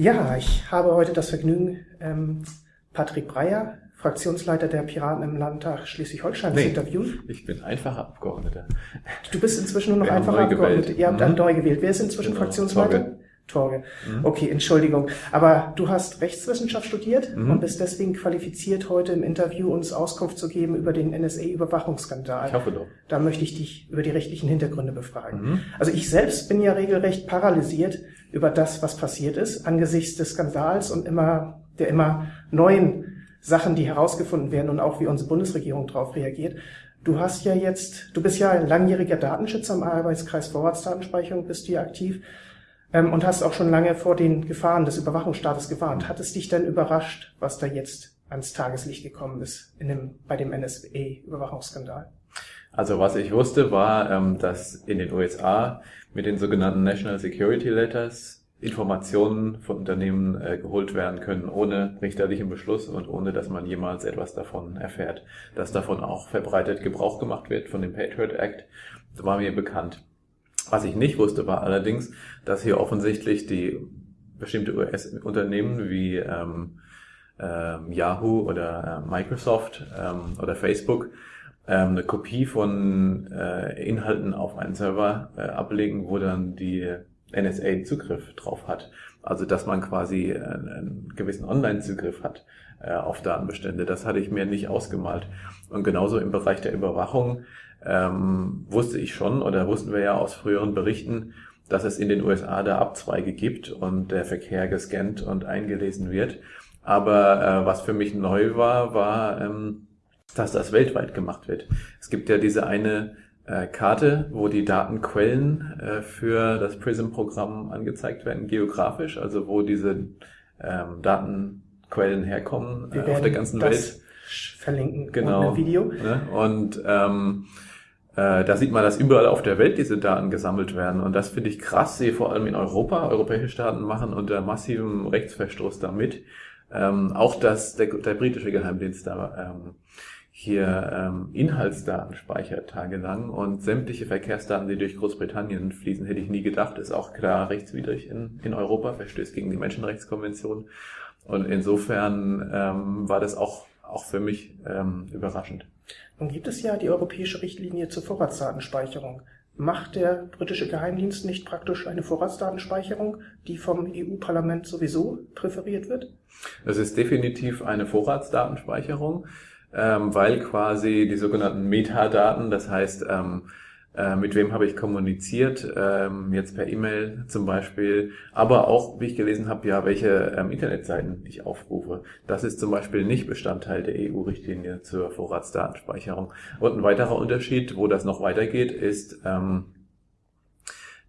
Ja, ich habe heute das Vergnügen, ähm, Patrick Breyer, Fraktionsleiter der Piraten im Landtag Schleswig-Holstein, nee, zu interviewen. Ich bin einfacher Abgeordneter. Du bist inzwischen nur noch einfacher Abgeordneter. Ihr habt mhm. neu gewählt. Wer ist inzwischen genau. Fraktionsleiter? Torge. Torge. Mhm. Okay, Entschuldigung. Aber du hast Rechtswissenschaft studiert mhm. und bist deswegen qualifiziert, heute im Interview uns Auskunft zu geben über den NSA-Überwachungsskandal. Ich hoffe doch. Da möchte ich dich über die rechtlichen Hintergründe befragen. Mhm. Also ich selbst bin ja regelrecht paralysiert über das, was passiert ist, angesichts des Skandals und immer, der immer neuen Sachen, die herausgefunden werden und auch wie unsere Bundesregierung darauf reagiert. Du hast ja jetzt, du bist ja ein langjähriger Datenschützer am Arbeitskreis Vorratsdatenspeicherung, bist du ja aktiv ähm, und hast auch schon lange vor den Gefahren des Überwachungsstaates gewarnt. Hat es dich denn überrascht, was da jetzt ans Tageslicht gekommen ist in dem, bei dem NSA-Überwachungsskandal? Also was ich wusste, war, ähm, dass in den USA mit den sogenannten National Security Letters Informationen von Unternehmen äh, geholt werden können, ohne richterlichen Beschluss und ohne, dass man jemals etwas davon erfährt. Dass davon auch verbreitet Gebrauch gemacht wird von dem Patriot Act, war mir bekannt. Was ich nicht wusste, war allerdings, dass hier offensichtlich die bestimmte US-Unternehmen wie ähm, ähm, Yahoo oder äh, Microsoft ähm, oder Facebook ähm, eine Kopie von äh, Inhalten auf einen Server äh, ablegen, wo dann die NSA Zugriff drauf hat. Also dass man quasi einen, einen gewissen Online-Zugriff hat äh, auf Datenbestände. Das hatte ich mir nicht ausgemalt. Und genauso im Bereich der Überwachung ähm, wusste ich schon oder wussten wir ja aus früheren Berichten, dass es in den USA da Abzweige gibt und der Verkehr gescannt und eingelesen wird. Aber äh, was für mich neu war, war, ähm, dass das weltweit gemacht wird. Es gibt ja diese eine äh, Karte, wo die Datenquellen äh, für das PRISM-Programm angezeigt werden, geografisch, also wo diese ähm, Datenquellen herkommen äh, auf der ganzen Welt. Verlinken genau, Video. Ne? Und ähm, äh, da sieht man, dass überall auf der Welt diese Daten gesammelt werden. Und das finde ich krass, sehe vor allem in Europa. Europäische Staaten machen unter massivem Rechtsverstoß damit. Ähm, auch dass der, der britische Geheimdienst da ähm, hier ähm, Inhaltsdaten speichert tagelang und sämtliche Verkehrsdaten, die durch Großbritannien fließen, hätte ich nie gedacht, ist auch klar rechtswidrig in, in Europa, verstößt gegen die Menschenrechtskonvention. Und insofern ähm, war das auch, auch für mich ähm, überraschend. Nun gibt es ja die europäische Richtlinie zur Vorratsdatenspeicherung. Macht der britische Geheimdienst nicht praktisch eine Vorratsdatenspeicherung, die vom EU-Parlament sowieso präferiert wird? Es ist definitiv eine Vorratsdatenspeicherung, ähm, weil quasi die sogenannten Metadaten, das heißt ähm, äh, mit wem habe ich kommuniziert, ähm, jetzt per E-Mail zum Beispiel, aber auch, wie ich gelesen habe, ja, welche ähm, Internetseiten ich aufrufe. Das ist zum Beispiel nicht Bestandteil der EU-Richtlinie zur Vorratsdatenspeicherung. Und ein weiterer Unterschied, wo das noch weitergeht, ist, ähm,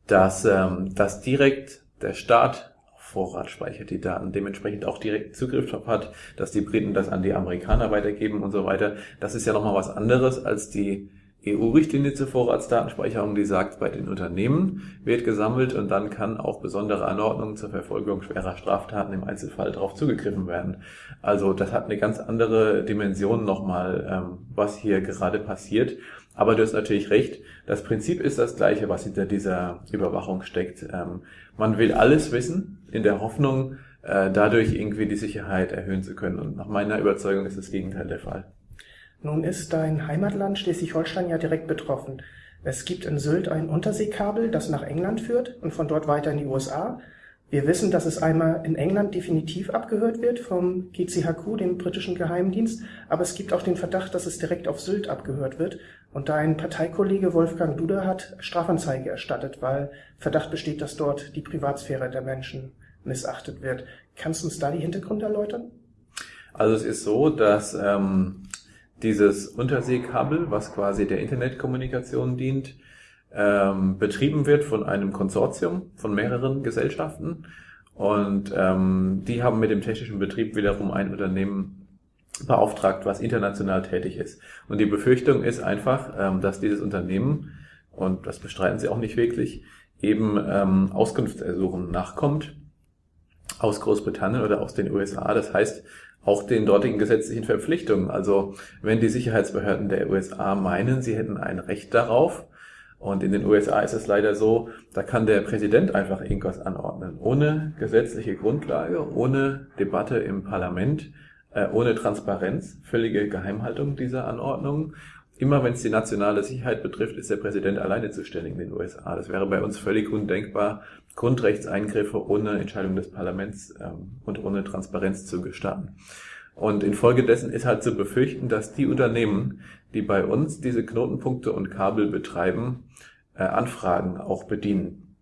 dass, ähm, dass direkt der Staat Vorrat speichert die Daten, dementsprechend auch direkt Zugriff drauf hat, dass die Briten das an die Amerikaner weitergeben und so weiter. Das ist ja nochmal was anderes als die EU-Richtlinie zur Vorratsdatenspeicherung, die sagt, bei den Unternehmen wird gesammelt und dann kann auch besondere Anordnungen zur Verfolgung schwerer Straftaten im Einzelfall darauf zugegriffen werden. Also das hat eine ganz andere Dimension nochmal, ähm, was hier gerade passiert. Aber du hast natürlich recht, das Prinzip ist das gleiche, was hinter dieser Überwachung steckt. Ähm, man will alles wissen, in der Hoffnung, äh, dadurch irgendwie die Sicherheit erhöhen zu können. Und nach meiner Überzeugung ist das Gegenteil der Fall. Nun ist dein Heimatland Schleswig-Holstein ja direkt betroffen. Es gibt in Sylt ein Unterseekabel, das nach England führt und von dort weiter in die USA. Wir wissen, dass es einmal in England definitiv abgehört wird vom GCHQ, dem britischen Geheimdienst, aber es gibt auch den Verdacht, dass es direkt auf Sylt abgehört wird. Und dein Parteikollege Wolfgang Duda hat Strafanzeige erstattet, weil Verdacht besteht, dass dort die Privatsphäre der Menschen missachtet wird. Kannst du uns da die Hintergründe erläutern? Also es ist so, dass ähm, dieses Unterseekabel, was quasi der Internetkommunikation dient, ähm, betrieben wird von einem Konsortium von mehreren Gesellschaften. Und ähm, die haben mit dem technischen Betrieb wiederum ein Unternehmen beauftragt, was international tätig ist. Und die Befürchtung ist einfach, ähm, dass dieses Unternehmen, und das bestreiten sie auch nicht wirklich, eben ähm, Auskunftsersuchen nachkommt aus Großbritannien oder aus den USA. Das heißt, auch den dortigen gesetzlichen Verpflichtungen. Also wenn die Sicherheitsbehörden der USA meinen, sie hätten ein Recht darauf, Und in den USA ist es leider so, da kann der Präsident einfach irgendwas anordnen, ohne gesetzliche Grundlage, ohne Debatte im Parlament, äh, ohne Transparenz, völlige Geheimhaltung dieser Anordnungen. Immer wenn es die nationale Sicherheit betrifft, ist der Präsident alleine zuständig in den USA. Das wäre bei uns völlig undenkbar, Grundrechtseingriffe ohne Entscheidung des Parlaments ähm, und ohne Transparenz zu gestatten. Und infolgedessen ist halt zu befürchten, dass die Unternehmen, die bei uns diese Knotenpunkte und Kabel betreiben, äh, Anfragen auch bedienen.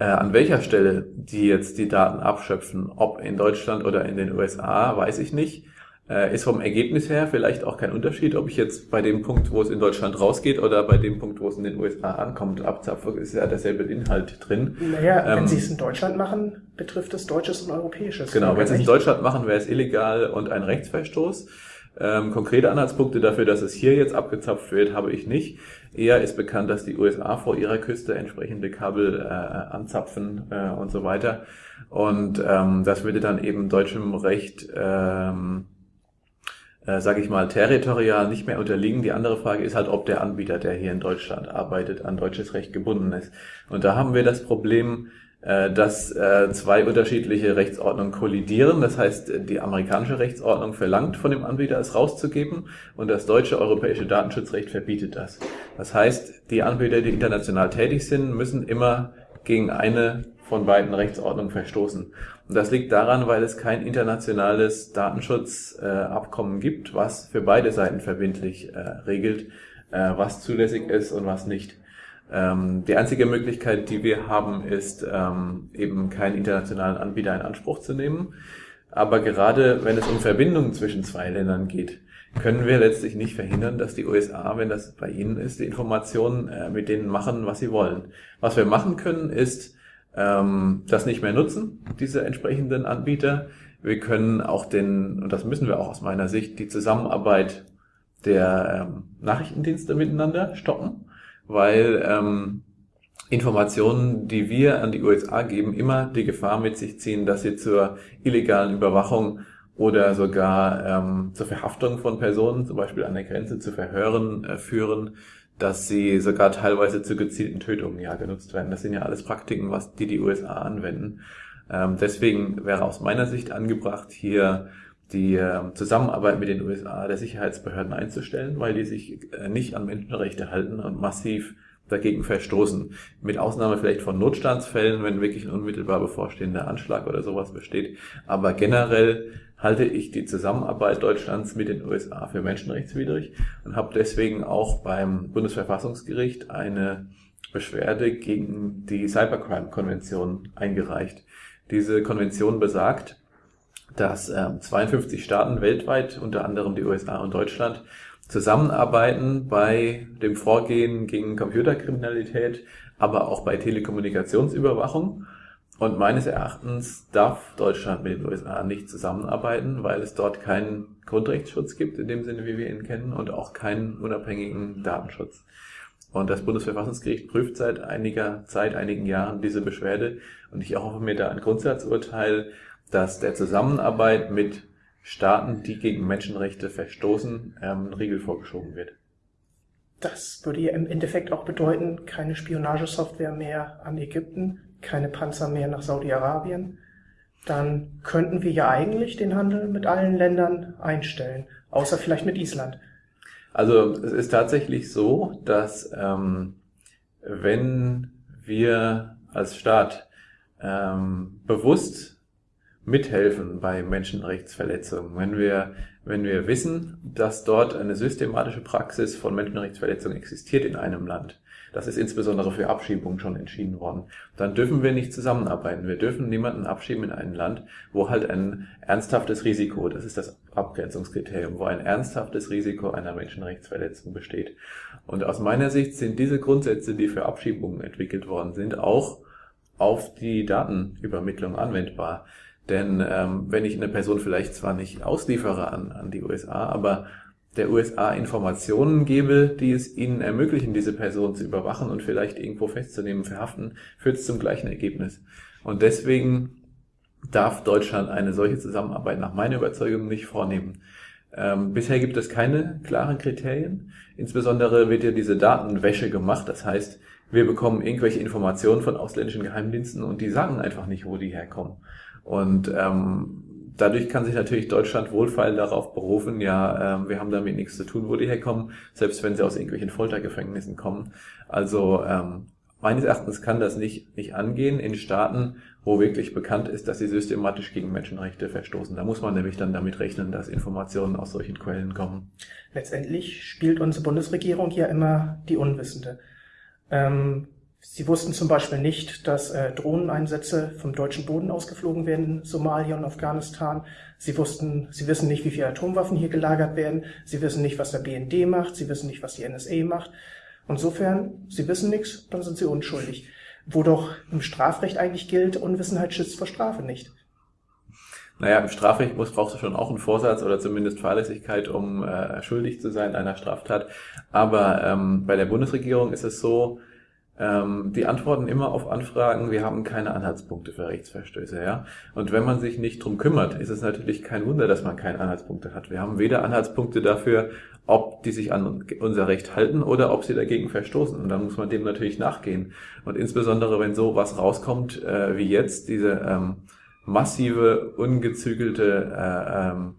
Äh, an welcher Stelle die jetzt die Daten abschöpfen, ob in Deutschland oder in den USA, weiß ich nicht. Äh, ist vom Ergebnis her vielleicht auch kein Unterschied, ob ich jetzt bei dem Punkt, wo es in Deutschland rausgeht oder bei dem Punkt, wo es in den USA ankommt, abzapfe, ist ja derselbe Inhalt drin. Naja, ähm, wenn Sie es in Deutschland machen, betrifft es Deutsches und Europäisches. Genau, wenn Sie es in Deutschland machen, wäre es illegal und ein Rechtsverstoß. Ähm, konkrete Anhaltspunkte dafür, dass es hier jetzt abgezapft wird, habe ich nicht. Eher ist bekannt, dass die USA vor ihrer Küste entsprechende Kabel äh, anzapfen äh, und so weiter. Und ähm, das würde dann eben deutschem Recht ähm, äh, sage ich mal, territorial nicht mehr unterliegen. Die andere Frage ist halt, ob der Anbieter, der hier in Deutschland arbeitet, an deutsches Recht gebunden ist. Und da haben wir das Problem, äh, dass äh, zwei unterschiedliche Rechtsordnungen kollidieren. Das heißt, die amerikanische Rechtsordnung verlangt von dem Anbieter, es rauszugeben und das deutsche europäische Datenschutzrecht verbietet das. Das heißt, die Anbieter, die international tätig sind, müssen immer gegen eine von beiden Rechtsordnungen verstoßen. Und das liegt daran, weil es kein internationales Datenschutzabkommen gibt, was für beide Seiten verbindlich äh, regelt, äh, was zulässig ist und was nicht. Ähm, die einzige Möglichkeit, die wir haben, ist ähm, eben keinen internationalen Anbieter in Anspruch zu nehmen. Aber gerade wenn es um Verbindungen zwischen zwei Ländern geht, können wir letztlich nicht verhindern, dass die USA, wenn das bei ihnen ist, die Informationen äh, mit denen machen, was sie wollen. Was wir machen können, ist ähm, das nicht mehr nutzen, diese entsprechenden Anbieter. Wir können auch den, und das müssen wir auch aus meiner Sicht, die Zusammenarbeit der ähm, Nachrichtendienste miteinander stoppen, weil ähm, Informationen, die wir an die USA geben, immer die Gefahr mit sich ziehen, dass sie zur illegalen Überwachung oder sogar ähm, zur Verhaftung von Personen, zum Beispiel an der Grenze zu Verhören äh, führen, dass sie sogar teilweise zu gezielten Tötungen ja genutzt werden. Das sind ja alles Praktiken, was die die USA anwenden. Ähm, deswegen wäre aus meiner Sicht angebracht, hier die äh, Zusammenarbeit mit den USA der Sicherheitsbehörden einzustellen, weil die sich äh, nicht an Menschenrechte halten und massiv dagegen verstoßen. Mit Ausnahme vielleicht von Notstandsfällen, wenn wirklich ein unmittelbar bevorstehender Anschlag oder sowas besteht. Aber generell halte ich die Zusammenarbeit Deutschlands mit den USA für menschenrechtswidrig und habe deswegen auch beim Bundesverfassungsgericht eine Beschwerde gegen die Cybercrime-Konvention eingereicht. Diese Konvention besagt, dass äh, 52 Staaten weltweit, unter anderem die USA und Deutschland, zusammenarbeiten bei dem Vorgehen gegen Computerkriminalität, aber auch bei Telekommunikationsüberwachung und meines Erachtens darf Deutschland mit den USA nicht zusammenarbeiten, weil es dort keinen Grundrechtsschutz gibt, in dem Sinne, wie wir ihn kennen, und auch keinen unabhängigen Datenschutz. Und das Bundesverfassungsgericht prüft seit einiger Zeit, einigen Jahren diese Beschwerde. Und ich erhoffe mir da ein Grundsatzurteil, dass der Zusammenarbeit mit Staaten, die gegen Menschenrechte verstoßen, ähm, ein Riegel vorgeschoben wird. Das würde ja im Endeffekt auch bedeuten, keine Spionagesoftware mehr an Ägypten, keine Panzer mehr nach Saudi-Arabien, dann könnten wir ja eigentlich den Handel mit allen Ländern einstellen, außer vielleicht mit Island. Also es ist tatsächlich so, dass ähm, wenn wir als Staat ähm, bewusst mithelfen bei Menschenrechtsverletzungen, wenn wir, wenn wir wissen, dass dort eine systematische Praxis von Menschenrechtsverletzungen existiert in einem Land, das ist insbesondere für Abschiebungen schon entschieden worden. Dann dürfen wir nicht zusammenarbeiten. Wir dürfen niemanden abschieben in ein Land, wo halt ein ernsthaftes Risiko, das ist das Abgrenzungskriterium, wo ein ernsthaftes Risiko einer Menschenrechtsverletzung besteht. Und aus meiner Sicht sind diese Grundsätze, die für Abschiebungen entwickelt worden sind, auch auf die Datenübermittlung anwendbar. Denn ähm, wenn ich eine Person vielleicht zwar nicht ausliefere an, an die USA, aber der USA Informationen gebe, die es ihnen ermöglichen, diese Person zu überwachen und vielleicht irgendwo festzunehmen, verhaften, führt es zum gleichen Ergebnis. Und deswegen darf Deutschland eine solche Zusammenarbeit nach meiner Überzeugung nicht vornehmen. Ähm, bisher gibt es keine klaren Kriterien. Insbesondere wird ja diese Datenwäsche gemacht. Das heißt, wir bekommen irgendwelche Informationen von ausländischen Geheimdiensten und die sagen einfach nicht, wo die herkommen. Und ähm, dadurch kann sich natürlich Deutschland wohlfeil darauf berufen, ja, ähm, wir haben damit nichts zu tun, wo die herkommen, selbst wenn sie aus irgendwelchen Foltergefängnissen kommen. Also ähm, meines Erachtens kann das nicht, nicht angehen in Staaten, wo wirklich bekannt ist, dass sie systematisch gegen Menschenrechte verstoßen. Da muss man nämlich dann damit rechnen, dass Informationen aus solchen Quellen kommen. Letztendlich spielt unsere Bundesregierung ja immer die Unwissende. Ähm, sie wussten zum Beispiel nicht, dass äh, Drohneneinsätze vom deutschen Boden ausgeflogen werden Somalia und Afghanistan. Sie wussten, sie wissen nicht, wie viele Atomwaffen hier gelagert werden. Sie wissen nicht, was der BND macht. Sie wissen nicht, was die NSA macht. Insofern, sie wissen nichts, dann sind sie unschuldig. Wo doch im Strafrecht eigentlich gilt, Unwissenheit schützt vor Strafe nicht. Naja, im Strafrecht muss, brauchst du schon auch einen Vorsatz oder zumindest Fahrlässigkeit, um äh, schuldig zu sein einer Straftat. Aber ähm, bei der Bundesregierung ist es so, ähm, die antworten immer auf Anfragen, wir haben keine Anhaltspunkte für Rechtsverstöße. Ja? Und wenn man sich nicht drum kümmert, ist es natürlich kein Wunder, dass man keine Anhaltspunkte hat. Wir haben weder Anhaltspunkte dafür, ob die sich an unser Recht halten oder ob sie dagegen verstoßen. Und dann muss man dem natürlich nachgehen. Und insbesondere, wenn so was rauskommt äh, wie jetzt, diese ähm, massive, ungezügelte, äh, ähm,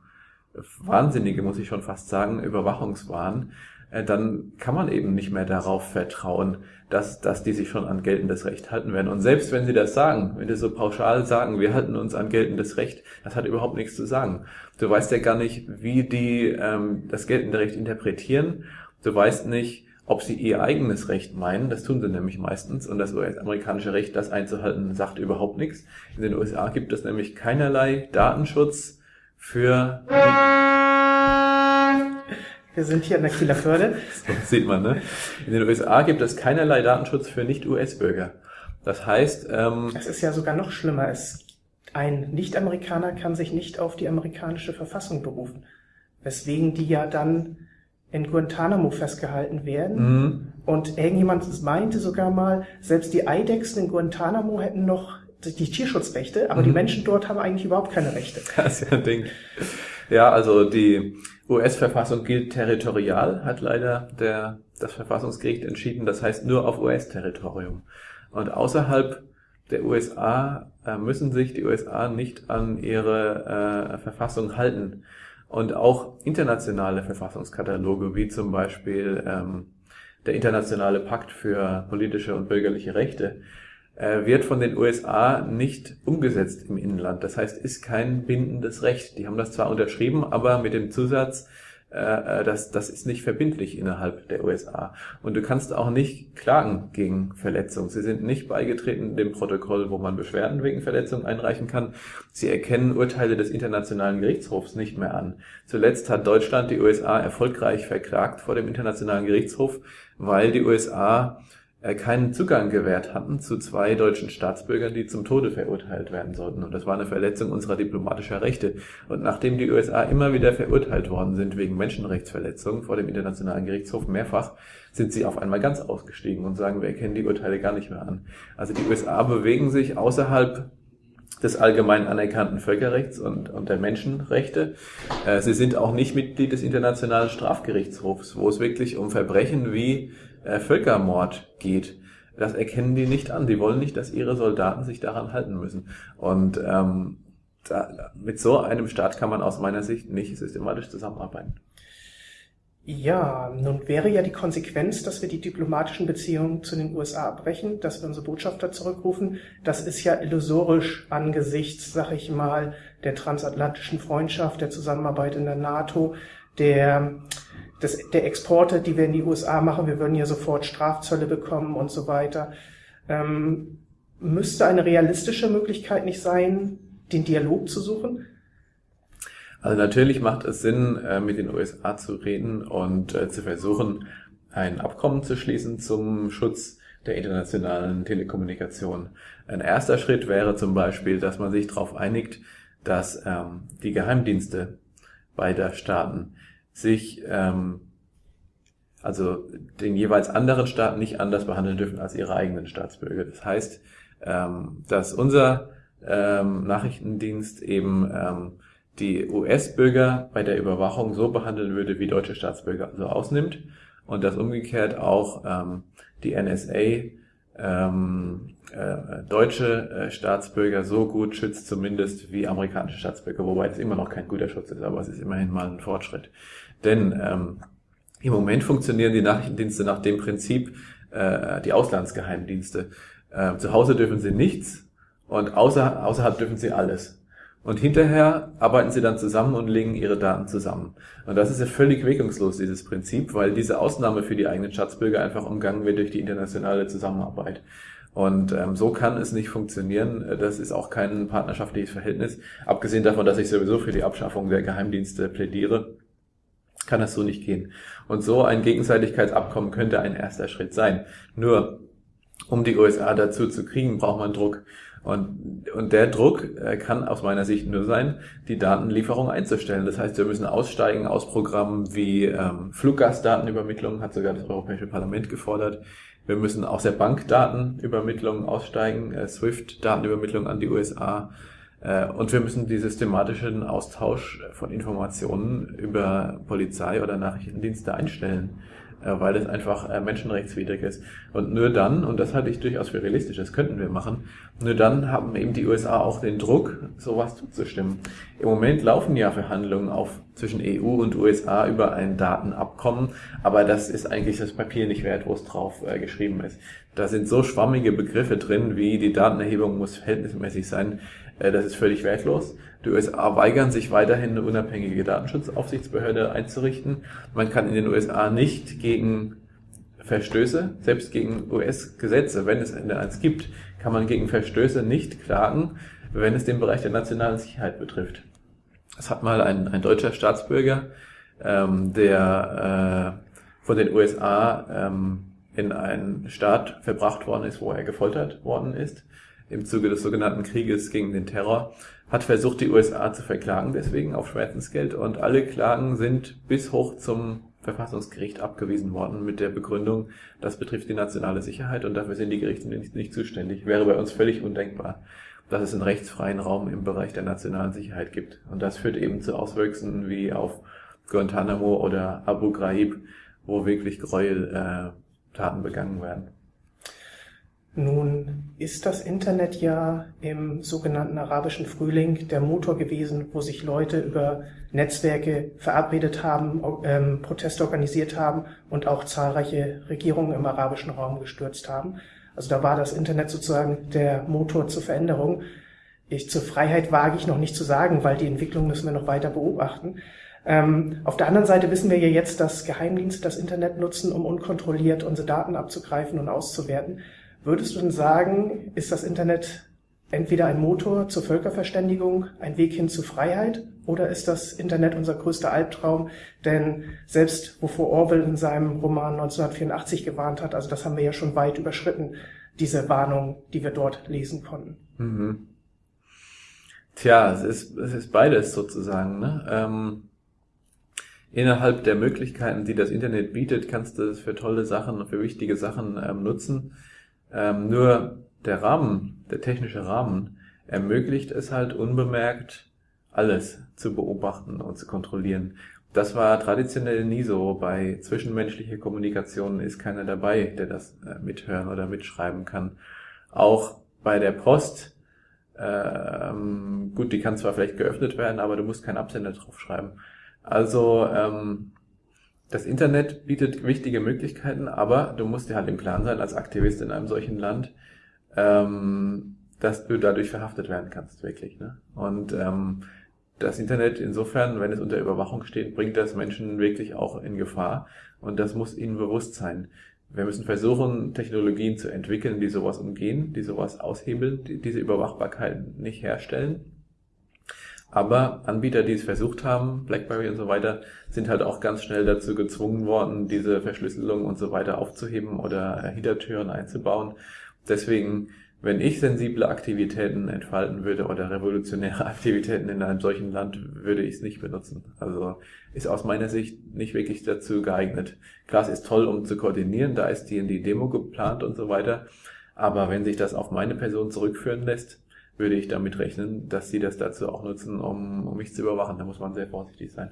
wahnsinnige, muss ich schon fast sagen, Überwachungswahn, äh, dann kann man eben nicht mehr darauf vertrauen, dass, dass die sich schon an geltendes Recht halten werden. Und selbst wenn sie das sagen, wenn die so pauschal sagen, wir halten uns an geltendes Recht, das hat überhaupt nichts zu sagen. Du weißt ja gar nicht, wie die ähm, das geltende Recht interpretieren. Du weißt nicht, ob sie ihr eigenes Recht meinen, das tun sie nämlich meistens, und das US-amerikanische Recht, das einzuhalten, sagt überhaupt nichts. In den USA gibt es nämlich keinerlei Datenschutz für... Wir sind hier an der Kieler Förde. So sieht man, ne? In den USA gibt es keinerlei Datenschutz für Nicht-US-Bürger. Das heißt... Ähm, es ist ja sogar noch schlimmer. Es, ein Nicht-Amerikaner kann sich nicht auf die amerikanische Verfassung berufen, weswegen die ja dann in Guantanamo festgehalten werden. Mhm. Und irgendjemand meinte sogar mal, selbst die Eidechsen in Guantanamo hätten noch die Tierschutzrechte, aber mhm. die Menschen dort haben eigentlich überhaupt keine Rechte. Das ist ja ein Ding. Ja, also die US-Verfassung gilt territorial, hat leider der, das Verfassungsgericht entschieden. Das heißt nur auf US-Territorium. Und außerhalb der USA äh, müssen sich die USA nicht an ihre äh, Verfassung halten. Und auch internationale Verfassungskataloge, wie zum Beispiel ähm, der Internationale Pakt für politische und bürgerliche Rechte, wird von den USA nicht umgesetzt im Inland. Das heißt, ist kein bindendes Recht. Die haben das zwar unterschrieben, aber mit dem Zusatz, äh, äh, das, das ist nicht verbindlich innerhalb der USA. Und du kannst auch nicht klagen gegen Verletzung. Sie sind nicht beigetreten dem Protokoll, wo man Beschwerden wegen Verletzung einreichen kann. Sie erkennen Urteile des Internationalen Gerichtshofs nicht mehr an. Zuletzt hat Deutschland die USA erfolgreich verklagt vor dem Internationalen Gerichtshof, weil die USA äh, keinen Zugang gewährt hatten zu zwei deutschen Staatsbürgern, die zum Tode verurteilt werden sollten. Und das war eine Verletzung unserer diplomatischer Rechte. Und nachdem die USA immer wieder verurteilt worden sind wegen Menschenrechtsverletzungen vor dem Internationalen Gerichtshof mehrfach, sind sie auf einmal ganz ausgestiegen und sagen, wir erkennen die Urteile gar nicht mehr an. Also die USA bewegen sich außerhalb des allgemein anerkannten Völkerrechts und, und der Menschenrechte. Äh, sie sind auch nicht Mitglied des Internationalen Strafgerichtshofs, wo es wirklich um Verbrechen wie äh, Völkermord geht. Das erkennen die nicht an. Die wollen nicht, dass ihre Soldaten sich daran halten müssen. Und ähm, da, mit so einem Staat kann man aus meiner Sicht nicht systematisch zusammenarbeiten. Ja, nun wäre ja die Konsequenz, dass wir die diplomatischen Beziehungen zu den USA abbrechen, dass wir unsere Botschafter zurückrufen. Das ist ja illusorisch angesichts, sag ich mal, der transatlantischen Freundschaft, der Zusammenarbeit in der NATO, der des, der Exporte, die wir in die USA machen, wir würden ja sofort Strafzölle bekommen und so weiter. Ähm, müsste eine realistische Möglichkeit nicht sein, den Dialog zu suchen? Also natürlich macht es Sinn, äh, mit den USA zu reden und äh, zu versuchen, ein Abkommen zu schließen zum Schutz der internationalen Telekommunikation. Ein erster Schritt wäre zum Beispiel, dass man sich darauf einigt, dass ähm, die Geheimdienste beider Staaten sich ähm, also den jeweils anderen Staat nicht anders behandeln dürfen als ihre eigenen Staatsbürger. Das heißt, ähm, dass unser ähm, Nachrichtendienst eben ähm, die US-Bürger bei der Überwachung so behandeln würde, wie deutsche Staatsbürger also ausnimmt und dass umgekehrt auch ähm, die NSA ähm, äh, deutsche äh, Staatsbürger so gut schützt, zumindest wie amerikanische Staatsbürger, wobei das immer noch kein guter Schutz ist, aber es ist immerhin mal ein Fortschritt. Denn ähm, im Moment funktionieren die Nachrichtendienste nach dem Prinzip, äh, die Auslandsgeheimdienste. Äh, zu Hause dürfen sie nichts und außer, außerhalb dürfen sie alles. Und hinterher arbeiten sie dann zusammen und legen ihre Daten zusammen. Und das ist ja völlig wirkungslos, dieses Prinzip, weil diese Ausnahme für die eigenen Staatsbürger einfach umgangen wird durch die internationale Zusammenarbeit. Und ähm, so kann es nicht funktionieren. Das ist auch kein partnerschaftliches Verhältnis. Abgesehen davon, dass ich sowieso für die Abschaffung der Geheimdienste plädiere, kann das so nicht gehen. Und so ein Gegenseitigkeitsabkommen könnte ein erster Schritt sein. Nur, um die USA dazu zu kriegen, braucht man Druck. Und, und der Druck äh, kann aus meiner Sicht nur sein, die Datenlieferung einzustellen. Das heißt, wir müssen aussteigen aus Programmen wie ähm, Fluggastdatenübermittlung, hat sogar das Europäische Parlament gefordert. Wir müssen aus der Bankdatenübermittlung aussteigen, äh, SWIFT-Datenübermittlung an die USA. Äh, und wir müssen die systematischen Austausch von Informationen über Polizei oder Nachrichtendienste einstellen. Äh, weil es einfach äh, menschenrechtswidrig ist. Und nur dann, und das halte ich durchaus für realistisch, das könnten wir machen, nur dann haben eben die USA auch den Druck, sowas zuzustimmen. Im Moment laufen ja Verhandlungen auf zwischen EU und USA über ein Datenabkommen, aber das ist eigentlich das Papier nicht wert, wo es drauf äh, geschrieben ist. Da sind so schwammige Begriffe drin, wie die Datenerhebung muss verhältnismäßig sein, das ist völlig wertlos. Die USA weigern sich weiterhin eine unabhängige Datenschutzaufsichtsbehörde einzurichten. Man kann in den USA nicht gegen Verstöße, selbst gegen US-Gesetze, wenn es eins gibt, kann man gegen Verstöße nicht klagen, wenn es den Bereich der nationalen Sicherheit betrifft. Es hat mal ein, ein deutscher Staatsbürger, ähm, der äh, von den USA ähm, in einen Staat verbracht worden ist, wo er gefoltert worden ist, im Zuge des sogenannten Krieges gegen den Terror, hat versucht, die USA zu verklagen, deswegen auf Schmerzensgeld. Und alle Klagen sind bis hoch zum Verfassungsgericht abgewiesen worden mit der Begründung, das betrifft die nationale Sicherheit und dafür sind die Gerichte nicht, nicht zuständig. Wäre bei uns völlig undenkbar, dass es einen rechtsfreien Raum im Bereich der nationalen Sicherheit gibt. Und das führt eben zu Auswüchsen wie auf Guantanamo oder Abu Ghraib, wo wirklich Gräueltaten äh, begangen werden. Nun ist das Internet ja im sogenannten arabischen Frühling der Motor gewesen, wo sich Leute über Netzwerke verabredet haben, ähm, Proteste organisiert haben und auch zahlreiche Regierungen im arabischen Raum gestürzt haben. Also da war das Internet sozusagen der Motor zur Veränderung. Ich, zur Freiheit wage ich noch nicht zu sagen, weil die Entwicklung müssen wir noch weiter beobachten. Ähm, auf der anderen Seite wissen wir ja jetzt, dass Geheimdienste das Internet nutzen, um unkontrolliert unsere Daten abzugreifen und auszuwerten. Würdest du denn sagen, ist das Internet entweder ein Motor zur Völkerverständigung, ein Weg hin zu Freiheit, oder ist das Internet unser größter Albtraum? Denn selbst wovor Orwell in seinem Roman 1984 gewarnt hat, also das haben wir ja schon weit überschritten, diese Warnung, die wir dort lesen konnten. Mhm. Tja, es ist, es ist beides sozusagen. Ne? Ähm, innerhalb der Möglichkeiten, die das Internet bietet, kannst du es für tolle Sachen, für wichtige Sachen ähm, nutzen. Ähm, nur der Rahmen, der technische Rahmen, ermöglicht es halt unbemerkt, alles zu beobachten und zu kontrollieren. Das war traditionell nie so. Bei zwischenmenschlicher Kommunikation ist keiner dabei, der das äh, mithören oder mitschreiben kann. Auch bei der Post, ähm, gut, die kann zwar vielleicht geöffnet werden, aber du musst keinen Absender draufschreiben. Also ähm, das Internet bietet wichtige Möglichkeiten, aber du musst dir halt im Klaren sein, als Aktivist in einem solchen Land, ähm, dass du dadurch verhaftet werden kannst, wirklich. Ne? Und ähm, das Internet insofern, wenn es unter Überwachung steht, bringt das Menschen wirklich auch in Gefahr. Und das muss ihnen bewusst sein. Wir müssen versuchen, Technologien zu entwickeln, die sowas umgehen, die sowas aushebeln, die diese Überwachbarkeit nicht herstellen. Aber Anbieter, die es versucht haben, BlackBerry und so weiter, sind halt auch ganz schnell dazu gezwungen worden, diese Verschlüsselung und so weiter aufzuheben oder Hintertüren einzubauen. Deswegen, wenn ich sensible Aktivitäten entfalten würde oder revolutionäre Aktivitäten in einem solchen Land, würde ich es nicht benutzen. Also ist aus meiner Sicht nicht wirklich dazu geeignet. Klar, es ist toll, um zu koordinieren, da ist die in die Demo geplant und so weiter. Aber wenn sich das auf meine Person zurückführen lässt, würde ich damit rechnen, dass sie das dazu auch nutzen, um, um mich zu überwachen. Da muss man sehr vorsichtig sein.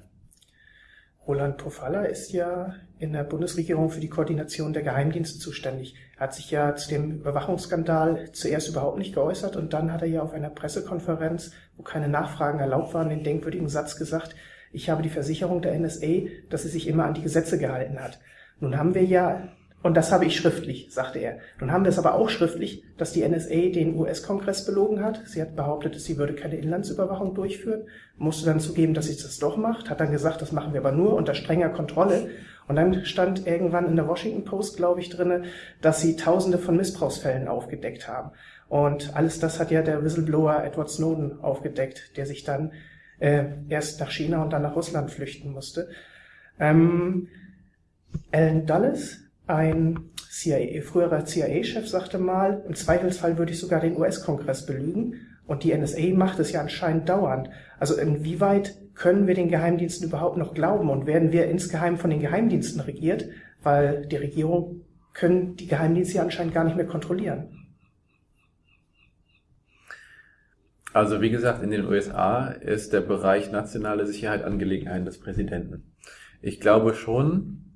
Roland Pofalla ist ja in der Bundesregierung für die Koordination der Geheimdienste zuständig. Er hat sich ja zu dem Überwachungsskandal zuerst überhaupt nicht geäußert und dann hat er ja auf einer Pressekonferenz, wo keine Nachfragen erlaubt waren, den denkwürdigen Satz gesagt, ich habe die Versicherung der NSA, dass sie sich immer an die Gesetze gehalten hat. Nun haben wir ja und das habe ich schriftlich, sagte er. Nun haben wir es aber auch schriftlich, dass die NSA den US-Kongress belogen hat. Sie hat behauptet, sie würde keine Inlandsüberwachung durchführen, musste dann zugeben, dass sie das doch macht, hat dann gesagt, das machen wir aber nur unter strenger Kontrolle. Und dann stand irgendwann in der Washington Post, glaube ich, drinne, dass sie Tausende von Missbrauchsfällen aufgedeckt haben. Und alles das hat ja der Whistleblower Edward Snowden aufgedeckt, der sich dann äh, erst nach China und dann nach Russland flüchten musste. Ähm, Alan Dulles, ein CIA, früherer CIA-Chef sagte mal, im Zweifelsfall würde ich sogar den US-Kongress belügen. Und die NSA macht es ja anscheinend dauernd. Also inwieweit können wir den Geheimdiensten überhaupt noch glauben und werden wir insgeheim von den Geheimdiensten regiert? Weil die Regierung können die Geheimdienste ja anscheinend gar nicht mehr kontrollieren. Also wie gesagt, in den USA ist der Bereich nationale Sicherheit Angelegenheiten des Präsidenten. Ich glaube schon,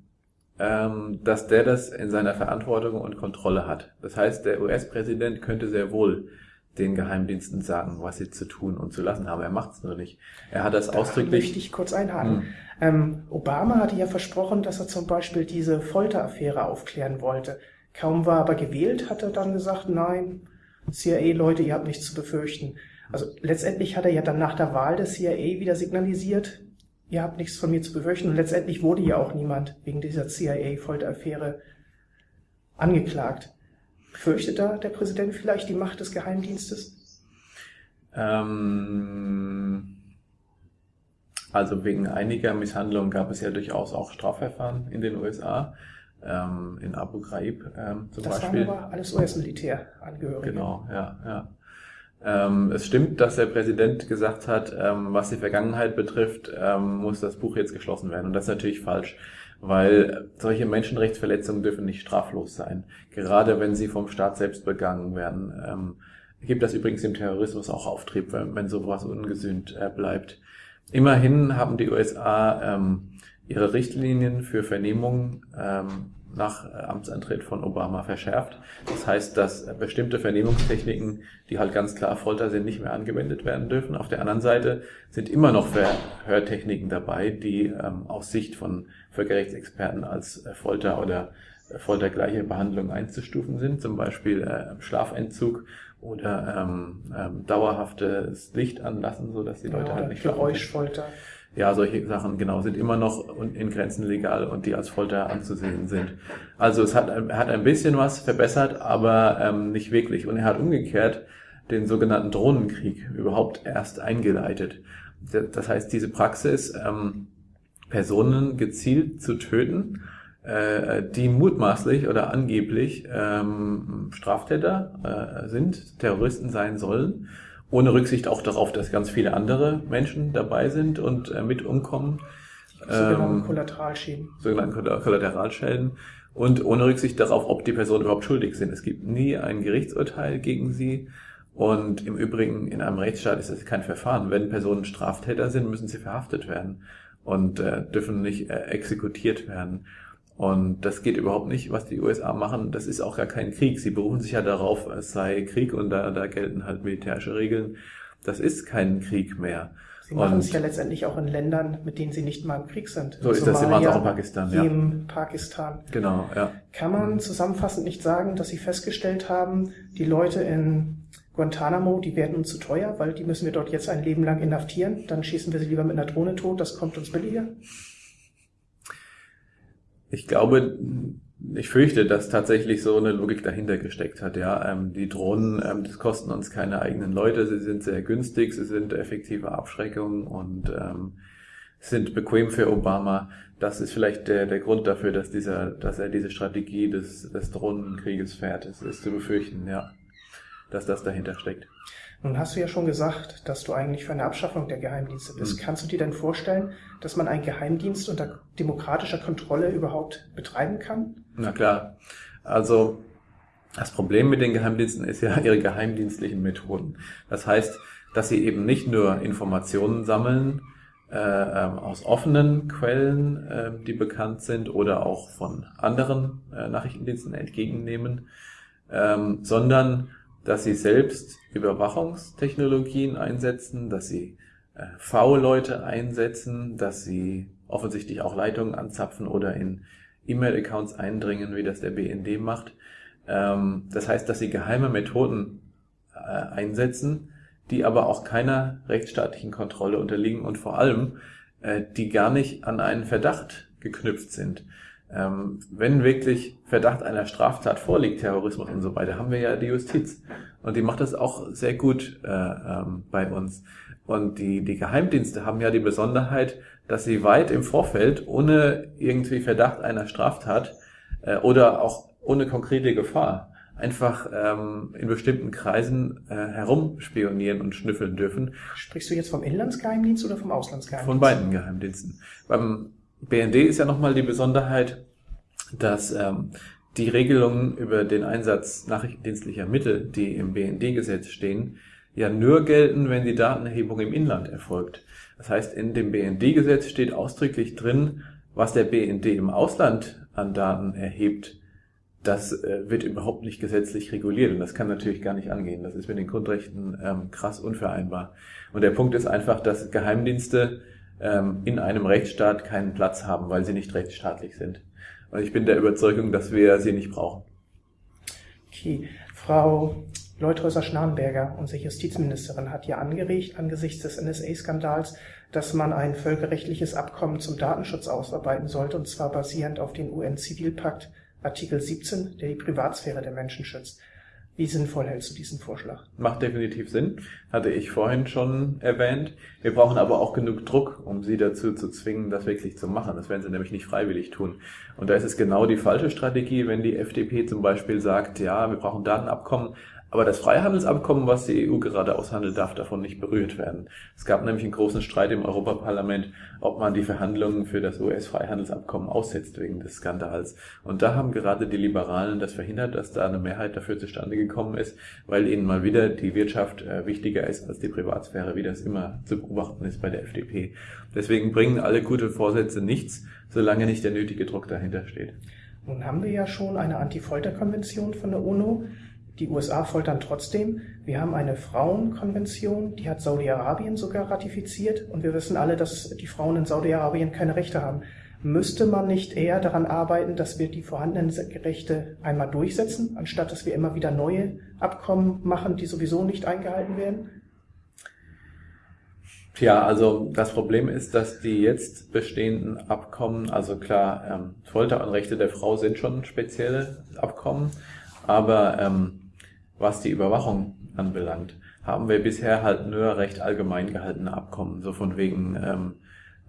ähm, dass der das in seiner Verantwortung und Kontrolle hat. Das heißt, der US-Präsident könnte sehr wohl den Geheimdiensten sagen, was sie zu tun und zu lassen haben. Er macht es nur nicht. Er hat das da ausdrücklich. Möchte ich kurz einhaken. Hm. Ähm, Obama hatte ja versprochen, dass er zum Beispiel diese Folteraffäre aufklären wollte. Kaum war er aber gewählt, hat er dann gesagt, nein, CIA-Leute, ihr habt nichts zu befürchten. Also letztendlich hat er ja dann nach der Wahl des CIA wieder signalisiert, ihr habt nichts von mir zu befürchten. Und letztendlich wurde ja auch niemand wegen dieser CIA-Folteraffäre angeklagt. Fürchtet da der Präsident vielleicht die Macht des Geheimdienstes? Ähm, also wegen einiger Misshandlungen gab es ja durchaus auch Strafverfahren in den USA. Ähm, in Abu Ghraib ähm, zum das Beispiel. Das waren aber alles US-Militärangehörige. Genau, ja, ja. Ähm, es stimmt, dass der Präsident gesagt hat, ähm, was die Vergangenheit betrifft, ähm, muss das Buch jetzt geschlossen werden. Und das ist natürlich falsch, weil solche Menschenrechtsverletzungen dürfen nicht straflos sein, gerade wenn sie vom Staat selbst begangen werden. Ähm, gibt das übrigens im Terrorismus auch Auftrieb, wenn, wenn sowas ungesühnt äh, bleibt. Immerhin haben die USA ähm, ihre Richtlinien für Vernehmungen ähm, nach äh, Amtsantritt von Obama verschärft. Das heißt, dass bestimmte Vernehmungstechniken, die halt ganz klar Folter sind, nicht mehr angewendet werden dürfen. Auf der anderen Seite sind immer noch Verhörtechniken dabei, die ähm, aus Sicht von Völkerrechtsexperten als äh, Folter oder äh, foltergleiche Behandlung einzustufen sind, zum Beispiel äh, Schlafentzug oder ähm, ähm, dauerhaftes Licht anlassen, so dass die Leute ja, halt nicht Geräuschfolter. Schlafen ja, solche Sachen, genau, sind immer noch in Grenzen legal und die als Folter anzusehen sind. Also es hat, er hat ein bisschen was verbessert, aber ähm, nicht wirklich. Und er hat umgekehrt den sogenannten Drohnenkrieg überhaupt erst eingeleitet. Das heißt, diese Praxis, ähm, Personen gezielt zu töten, äh, die mutmaßlich oder angeblich ähm, Straftäter äh, sind, Terroristen sein sollen, ohne Rücksicht auch darauf, dass ganz viele andere Menschen dabei sind und äh, mit umkommen. Sogenannte ähm, Kollateralschäden. Sogenannte Kollateralschäden. Und ohne Rücksicht darauf, ob die Personen überhaupt schuldig sind. Es gibt nie ein Gerichtsurteil gegen sie. Und im Übrigen, in einem Rechtsstaat ist das kein Verfahren. Wenn Personen Straftäter sind, müssen sie verhaftet werden und äh, dürfen nicht äh, exekutiert werden. Und das geht überhaupt nicht, was die USA machen. Das ist auch gar kein Krieg. Sie berufen sich ja darauf, es sei Krieg und da, da gelten halt militärische Regeln. Das ist kein Krieg mehr. Sie machen es ja letztendlich auch in Ländern, mit denen sie nicht mal im Krieg sind. So ist das, sie machen es auch in Pakistan, ja. Im Pakistan. Genau, ja. Kann man zusammenfassend nicht sagen, dass sie festgestellt haben, die Leute in Guantanamo, die werden uns zu teuer, weil die müssen wir dort jetzt ein Leben lang inhaftieren. Dann schießen wir sie lieber mit einer Drohne tot, das kommt uns billiger? Ich glaube, ich fürchte, dass tatsächlich so eine Logik dahinter gesteckt hat. Ja, ähm, die Drohnen, ähm, das kosten uns keine eigenen Leute, sie sind sehr günstig, sie sind effektive Abschreckung und ähm, sind bequem für Obama. Das ist vielleicht der, der Grund dafür, dass dieser, dass er diese Strategie des, des Drohnenkrieges fährt. Es ist zu befürchten, ja, dass das dahinter steckt. Nun hast du ja schon gesagt, dass du eigentlich für eine Abschaffung der Geheimdienste bist. Mhm. Kannst du dir denn vorstellen, dass man einen Geheimdienst unter demokratischer Kontrolle überhaupt betreiben kann? Na klar. Also Das Problem mit den Geheimdiensten ist ja ihre geheimdienstlichen Methoden. Das heißt, dass sie eben nicht nur Informationen sammeln äh, ähm, aus offenen Quellen, äh, die bekannt sind oder auch von anderen äh, Nachrichtendiensten entgegennehmen, ähm, sondern dass sie selbst Überwachungstechnologien einsetzen, dass sie äh, V-Leute einsetzen, dass sie offensichtlich auch Leitungen anzapfen oder in E-Mail-Accounts eindringen, wie das der BND macht. Ähm, das heißt, dass sie geheime Methoden äh, einsetzen, die aber auch keiner rechtsstaatlichen Kontrolle unterliegen und vor allem, äh, die gar nicht an einen Verdacht geknüpft sind. Ähm, wenn wirklich Verdacht einer Straftat vorliegt, Terrorismus und so weiter, haben wir ja die Justiz. Und die macht das auch sehr gut äh, ähm, bei uns. Und die, die Geheimdienste haben ja die Besonderheit, dass sie weit im Vorfeld, ohne irgendwie Verdacht einer Straftat äh, oder auch ohne konkrete Gefahr, einfach ähm, in bestimmten Kreisen äh, herumspionieren und schnüffeln dürfen. Sprichst du jetzt vom Inlandsgeheimdienst oder vom Auslandsgeheimdienst? Von beiden Geheimdiensten. Beim BND ist ja nochmal die Besonderheit, dass ähm, die Regelungen über den Einsatz nachrichtendienstlicher Mittel, die im BND-Gesetz stehen, ja nur gelten, wenn die Datenerhebung im Inland erfolgt. Das heißt, in dem BND-Gesetz steht ausdrücklich drin, was der BND im Ausland an Daten erhebt, das äh, wird überhaupt nicht gesetzlich reguliert und das kann natürlich gar nicht angehen. Das ist mit den Grundrechten ähm, krass unvereinbar. Und der Punkt ist einfach, dass Geheimdienste ähm, in einem Rechtsstaat keinen Platz haben, weil sie nicht rechtsstaatlich sind. Und ich bin der Überzeugung, dass wir sie nicht brauchen. Okay. Frau Leuthäuser-Schnarrenberger, unsere Justizministerin, hat ja angeregt, angesichts des NSA-Skandals, dass man ein völkerrechtliches Abkommen zum Datenschutz ausarbeiten sollte, und zwar basierend auf den UN-Zivilpakt Artikel 17, der die Privatsphäre der Menschen schützt. Wie sinnvoll hältst du diesen Vorschlag? Macht definitiv Sinn, hatte ich vorhin schon erwähnt. Wir brauchen aber auch genug Druck, um sie dazu zu zwingen, das wirklich zu machen. Das werden sie nämlich nicht freiwillig tun. Und da ist es genau die falsche Strategie, wenn die FDP zum Beispiel sagt, ja, wir brauchen Datenabkommen, aber das Freihandelsabkommen, was die EU gerade aushandelt, darf davon nicht berührt werden. Es gab nämlich einen großen Streit im Europaparlament, ob man die Verhandlungen für das US-Freihandelsabkommen aussetzt wegen des Skandals. Und da haben gerade die Liberalen das verhindert, dass da eine Mehrheit dafür zustande gekommen ist, weil ihnen mal wieder die Wirtschaft äh, wichtiger ist als die Privatsphäre, wie das immer zu beobachten ist bei der FDP. Deswegen bringen alle gute Vorsätze nichts, solange nicht der nötige Druck dahinter steht. Nun haben wir ja schon eine Anti-Folter-Konvention von der UNO. Die USA foltern trotzdem. Wir haben eine Frauenkonvention, die hat Saudi-Arabien sogar ratifiziert und wir wissen alle, dass die Frauen in Saudi-Arabien keine Rechte haben. Müsste man nicht eher daran arbeiten, dass wir die vorhandenen Rechte einmal durchsetzen, anstatt dass wir immer wieder neue Abkommen machen, die sowieso nicht eingehalten werden? Tja, also das Problem ist, dass die jetzt bestehenden Abkommen, also klar, ähm, Folter und Rechte der Frau sind schon spezielle Abkommen, aber ähm, was die Überwachung anbelangt, haben wir bisher halt nur recht allgemein gehaltene Abkommen, so von wegen, ähm,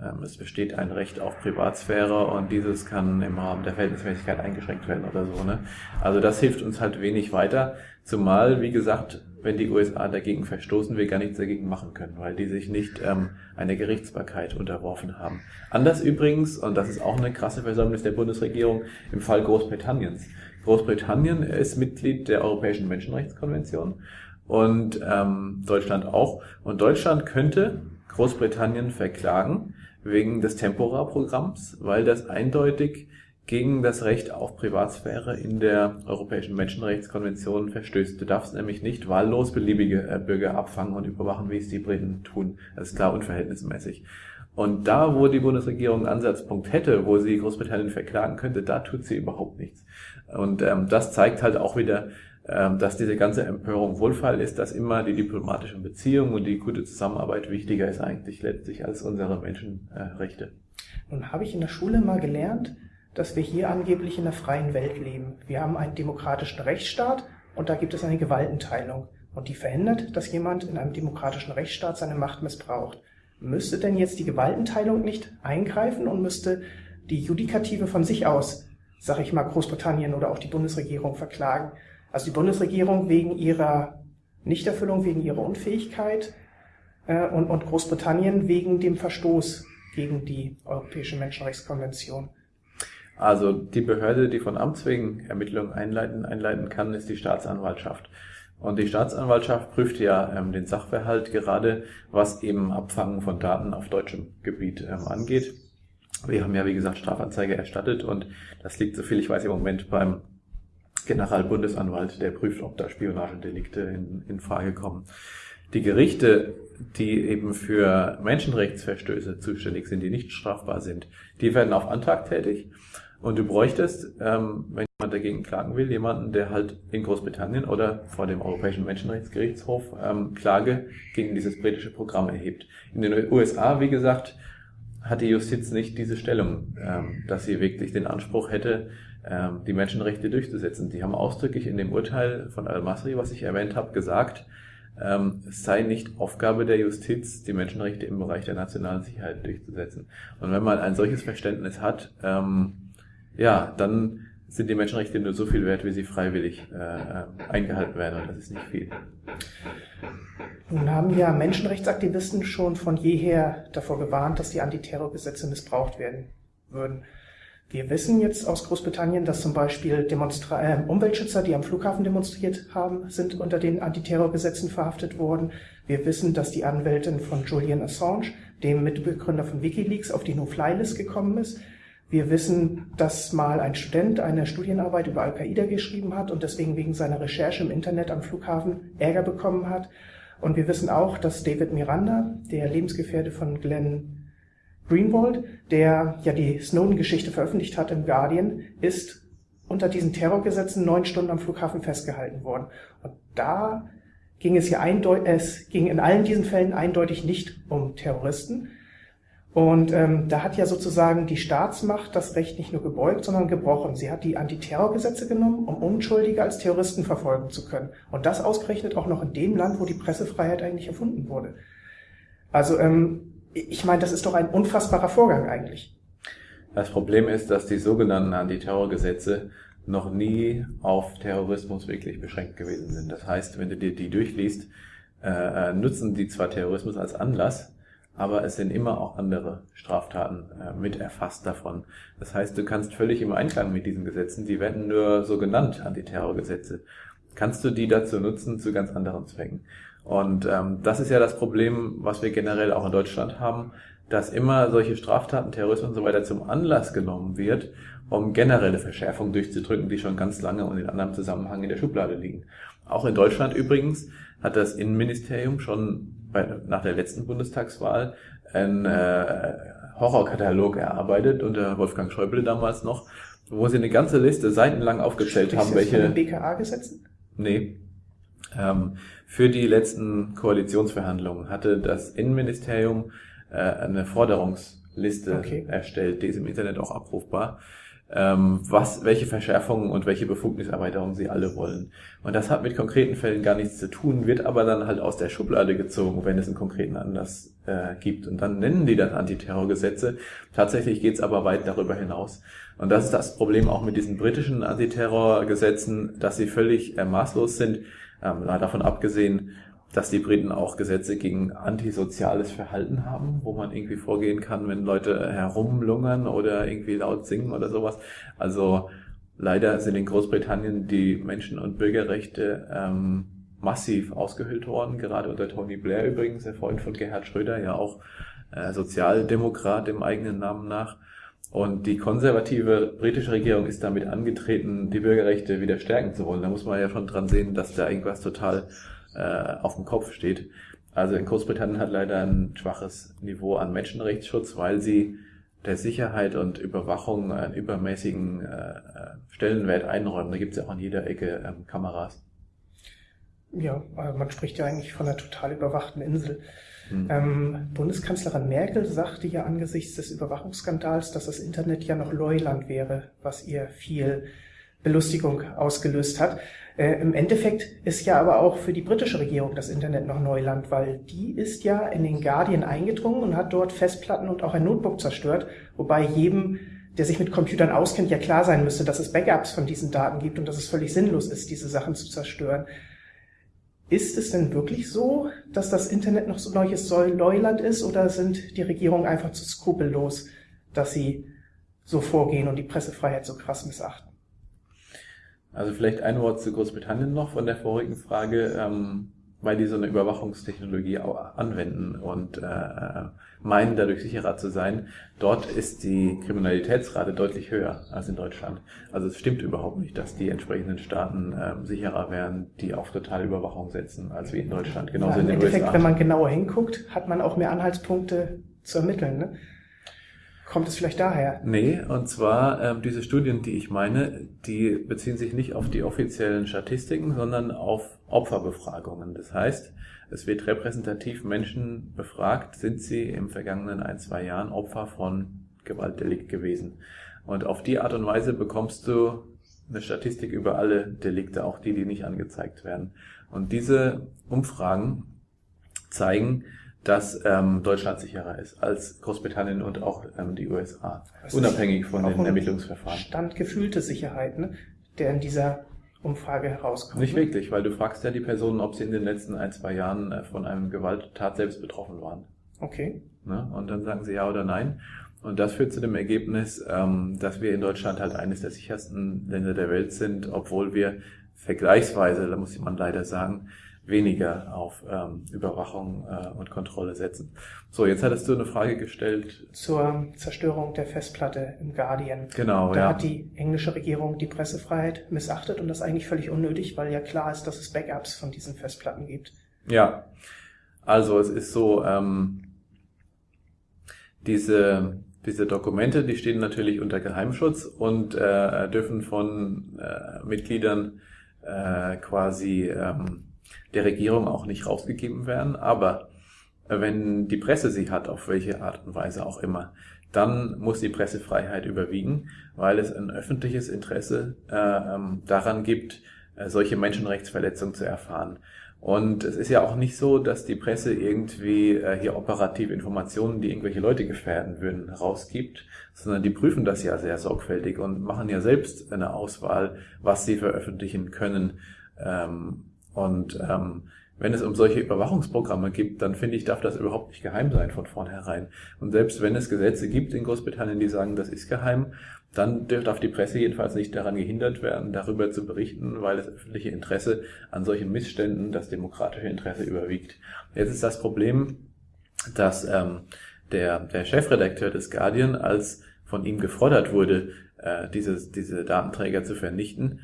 ähm, es besteht ein Recht auf Privatsphäre und dieses kann im Rahmen der Verhältnismäßigkeit eingeschränkt werden oder so. Ne? Also das hilft uns halt wenig weiter, zumal, wie gesagt, wenn die USA dagegen verstoßen, wir gar nichts dagegen machen können, weil die sich nicht ähm, einer Gerichtsbarkeit unterworfen haben. Anders übrigens, und das ist auch eine krasse Versäumnis der Bundesregierung, im Fall Großbritanniens. Großbritannien ist Mitglied der Europäischen Menschenrechtskonvention und ähm, Deutschland auch. Und Deutschland könnte Großbritannien verklagen wegen des Tempora-Programms, weil das eindeutig gegen das Recht auf Privatsphäre in der Europäischen Menschenrechtskonvention verstößt. Du darfst nämlich nicht wahllos beliebige äh, Bürger abfangen und überwachen, wie es die Briten tun. Das ist klar unverhältnismäßig. Und da, wo die Bundesregierung einen Ansatzpunkt hätte, wo sie Großbritannien verklagen könnte, da tut sie überhaupt nichts. Und ähm, das zeigt halt auch wieder, ähm, dass diese ganze Empörung Wohlfall ist, dass immer die diplomatischen Beziehungen und die gute Zusammenarbeit wichtiger ist eigentlich letztlich als unsere Menschenrechte. Nun habe ich in der Schule mal gelernt, dass wir hier angeblich in einer freien Welt leben. Wir haben einen demokratischen Rechtsstaat und da gibt es eine Gewaltenteilung. Und die verhindert, dass jemand in einem demokratischen Rechtsstaat seine Macht missbraucht. Müsste denn jetzt die Gewaltenteilung nicht eingreifen und müsste die Judikative von sich aus sag ich mal, Großbritannien oder auch die Bundesregierung verklagen. Also die Bundesregierung wegen ihrer Nichterfüllung, wegen ihrer Unfähigkeit äh, und, und Großbritannien wegen dem Verstoß gegen die Europäische Menschenrechtskonvention. Also die Behörde, die von Amts wegen Ermittlungen einleiten, einleiten kann, ist die Staatsanwaltschaft. Und die Staatsanwaltschaft prüft ja ähm, den Sachverhalt gerade, was eben Abfangen von Daten auf deutschem Gebiet ähm, angeht. Wir haben ja, wie gesagt, Strafanzeige erstattet und das liegt, soviel ich weiß, im Moment beim Generalbundesanwalt, der prüft, ob da Spionagedelikte in, in Frage kommen. Die Gerichte, die eben für Menschenrechtsverstöße zuständig sind, die nicht strafbar sind, die werden auf Antrag tätig. Und du bräuchtest, ähm, wenn jemand dagegen klagen will, jemanden, der halt in Großbritannien oder vor dem Europäischen Menschenrechtsgerichtshof ähm, Klage gegen dieses britische Programm erhebt. In den USA, wie gesagt, hat die Justiz nicht diese Stellung, ähm, dass sie wirklich den Anspruch hätte, ähm, die Menschenrechte durchzusetzen. Die haben ausdrücklich in dem Urteil von Al-Masri, was ich erwähnt habe, gesagt, ähm, es sei nicht Aufgabe der Justiz, die Menschenrechte im Bereich der nationalen Sicherheit durchzusetzen. Und wenn man ein solches Verständnis hat, ähm, ja, dann sind die Menschenrechte nur so viel wert, wie sie freiwillig äh, eingehalten werden und das ist nicht viel. Nun haben ja Menschenrechtsaktivisten schon von jeher davor gewarnt, dass die Antiterrorgesetze missbraucht werden würden. Wir wissen jetzt aus Großbritannien, dass zum Beispiel Demonstra äh, Umweltschützer, die am Flughafen demonstriert haben, sind unter den Antiterrorgesetzen verhaftet worden. Wir wissen, dass die Anwältin von Julian Assange, dem Mitbegründer von Wikileaks, auf die No-Fly-List gekommen ist. Wir wissen, dass mal ein Student eine Studienarbeit über Al-Qaida geschrieben hat und deswegen wegen seiner Recherche im Internet am Flughafen Ärger bekommen hat. Und wir wissen auch, dass David Miranda, der Lebensgefährte von Glenn Greenwald, der ja die Snowden-Geschichte veröffentlicht hat im Guardian, ist unter diesen Terrorgesetzen neun Stunden am Flughafen festgehalten worden. Und da ging es ja eindeutig, es ging in allen diesen Fällen eindeutig nicht um Terroristen. Und ähm, da hat ja sozusagen die Staatsmacht das Recht nicht nur gebeugt, sondern gebrochen. Sie hat die Antiterrorgesetze genommen, um Unschuldige als Terroristen verfolgen zu können. Und das ausgerechnet auch noch in dem Land, wo die Pressefreiheit eigentlich erfunden wurde. Also ähm, ich meine, das ist doch ein unfassbarer Vorgang eigentlich. Das Problem ist, dass die sogenannten Antiterrorgesetze noch nie auf Terrorismus wirklich beschränkt gewesen sind. Das heißt, wenn du dir die durchliest, äh, äh, nutzen die zwar Terrorismus als Anlass, aber es sind immer auch andere Straftaten äh, mit erfasst davon. Das heißt, du kannst völlig im Einklang mit diesen Gesetzen, die werden nur so genannt Antiterrorgesetze, kannst du die dazu nutzen zu ganz anderen Zwecken. Und ähm, das ist ja das Problem, was wir generell auch in Deutschland haben, dass immer solche Straftaten, Terrorismus und so weiter zum Anlass genommen wird, um generelle Verschärfungen durchzudrücken, die schon ganz lange und in anderem Zusammenhang in der Schublade liegen. Auch in Deutschland übrigens hat das Innenministerium schon bei, nach der letzten Bundestagswahl einen äh, Horrorkatalog erarbeitet unter Wolfgang Schäuble damals noch, wo sie eine ganze Liste seitenlang aufgezählt Sprichst haben, welche. Von den BKA-Gesetzen? Nee. Ähm, für die letzten Koalitionsverhandlungen hatte das Innenministerium äh, eine Forderungsliste okay. erstellt, die ist im Internet auch abrufbar, ähm, was, welche Verschärfungen und welche Befugniserweiterungen sie alle wollen. Und das hat mit konkreten Fällen gar nichts zu tun, wird aber dann halt aus der Schublade gezogen, wenn es einen konkreten Anlass äh, gibt. Und dann nennen die das Antiterrorgesetze. Tatsächlich geht's aber weit darüber hinaus. Und das ist das Problem auch mit diesen britischen Antiterrorgesetzen, dass sie völlig äh, maßlos sind ähm, davon abgesehen, dass die Briten auch Gesetze gegen antisoziales Verhalten haben, wo man irgendwie vorgehen kann, wenn Leute herumlungern oder irgendwie laut singen oder sowas. Also leider sind in Großbritannien die Menschen- und Bürgerrechte ähm, massiv ausgehöhlt worden, gerade unter Tony Blair übrigens, der Freund von Gerhard Schröder, ja auch äh, Sozialdemokrat im eigenen Namen nach. Und die konservative britische Regierung ist damit angetreten, die Bürgerrechte wieder stärken zu wollen. Da muss man ja schon dran sehen, dass da irgendwas total äh, auf dem Kopf steht. Also in Großbritannien hat leider ein schwaches Niveau an Menschenrechtsschutz, weil sie der Sicherheit und Überwachung einen übermäßigen äh, Stellenwert einräumen. Da gibt es ja auch an jeder Ecke ähm, Kameras. Ja, man spricht ja eigentlich von einer total überwachten Insel. Mhm. Ähm, Bundeskanzlerin Merkel sagte ja angesichts des Überwachungsskandals, dass das Internet ja noch Leuland wäre, was ihr viel Belustigung ausgelöst hat. Äh, Im Endeffekt ist ja aber auch für die britische Regierung das Internet noch Neuland, weil die ist ja in den Guardian eingedrungen und hat dort Festplatten und auch ein Notebook zerstört, wobei jedem der sich mit Computern auskennt, ja klar sein müsste, dass es Backups von diesen Daten gibt und dass es völlig sinnlos ist, diese Sachen zu zerstören. Ist es denn wirklich so, dass das Internet noch so neues Leuland ist oder sind die Regierungen einfach zu skrupellos, dass sie so vorgehen und die Pressefreiheit so krass missachten. Also vielleicht ein Wort zu Großbritannien noch von der vorigen Frage. Ähm, weil die so eine Überwachungstechnologie auch anwenden und äh, meinen, dadurch sicherer zu sein. Dort ist die Kriminalitätsrate deutlich höher als in Deutschland. Also es stimmt überhaupt nicht, dass die entsprechenden Staaten äh, sicherer wären, die auf totale Überwachung setzen, als wie in Deutschland. Genauso ja, in den Endeffekt, USA. wenn man genauer hinguckt, hat man auch mehr Anhaltspunkte zu ermitteln. Ne? Kommt es vielleicht daher? Nee, und zwar ähm, diese Studien, die ich meine, die beziehen sich nicht auf die offiziellen Statistiken, sondern auf Opferbefragungen. Das heißt, es wird repräsentativ Menschen befragt, sind sie im vergangenen ein, zwei Jahren Opfer von Gewaltdelikt gewesen. Und auf die Art und Weise bekommst du eine Statistik über alle Delikte, auch die, die nicht angezeigt werden. Und diese Umfragen zeigen, dass ähm, Deutschland sicherer ist als Großbritannien und auch ähm, die USA, das unabhängig von den Ermittlungsverfahren. Stand gefühlte Sicherheit, ne, der in dieser Umfrage herauskommt. Nicht ne? wirklich, weil du fragst ja die Personen, ob sie in den letzten ein, zwei Jahren äh, von einem Gewalttat selbst betroffen waren. Okay. Ne? Und dann sagen sie ja oder nein. Und das führt zu dem Ergebnis, ähm, dass wir in Deutschland halt eines der sichersten Länder der Welt sind, obwohl wir vergleichsweise, da muss man leider sagen, weniger auf ähm, Überwachung äh, und Kontrolle setzen. So, jetzt hattest du eine Frage gestellt. Zur Zerstörung der Festplatte im Guardian. Genau, da ja. hat die englische Regierung die Pressefreiheit missachtet und das eigentlich völlig unnötig, weil ja klar ist, dass es Backups von diesen Festplatten gibt. Ja, also es ist so, ähm, diese, diese Dokumente, die stehen natürlich unter Geheimschutz und äh, dürfen von äh, Mitgliedern äh, quasi ähm, der Regierung auch nicht rausgegeben werden. Aber wenn die Presse sie hat, auf welche Art und Weise auch immer, dann muss die Pressefreiheit überwiegen, weil es ein öffentliches Interesse äh, ähm, daran gibt, äh, solche Menschenrechtsverletzungen zu erfahren. Und es ist ja auch nicht so, dass die Presse irgendwie äh, hier operative Informationen, die irgendwelche Leute gefährden würden, rausgibt, sondern die prüfen das ja sehr sorgfältig und machen ja selbst eine Auswahl, was sie veröffentlichen können. Ähm, und ähm, wenn es um solche Überwachungsprogramme gibt, dann finde ich, darf das überhaupt nicht geheim sein von vornherein. Und selbst wenn es Gesetze gibt in Großbritannien, die sagen, das ist geheim, dann darf die Presse jedenfalls nicht daran gehindert werden, darüber zu berichten, weil das öffentliche Interesse an solchen Missständen das demokratische Interesse überwiegt. Jetzt ist das Problem, dass ähm, der, der Chefredakteur des Guardian, als von ihm gefordert wurde, äh, dieses, diese Datenträger zu vernichten,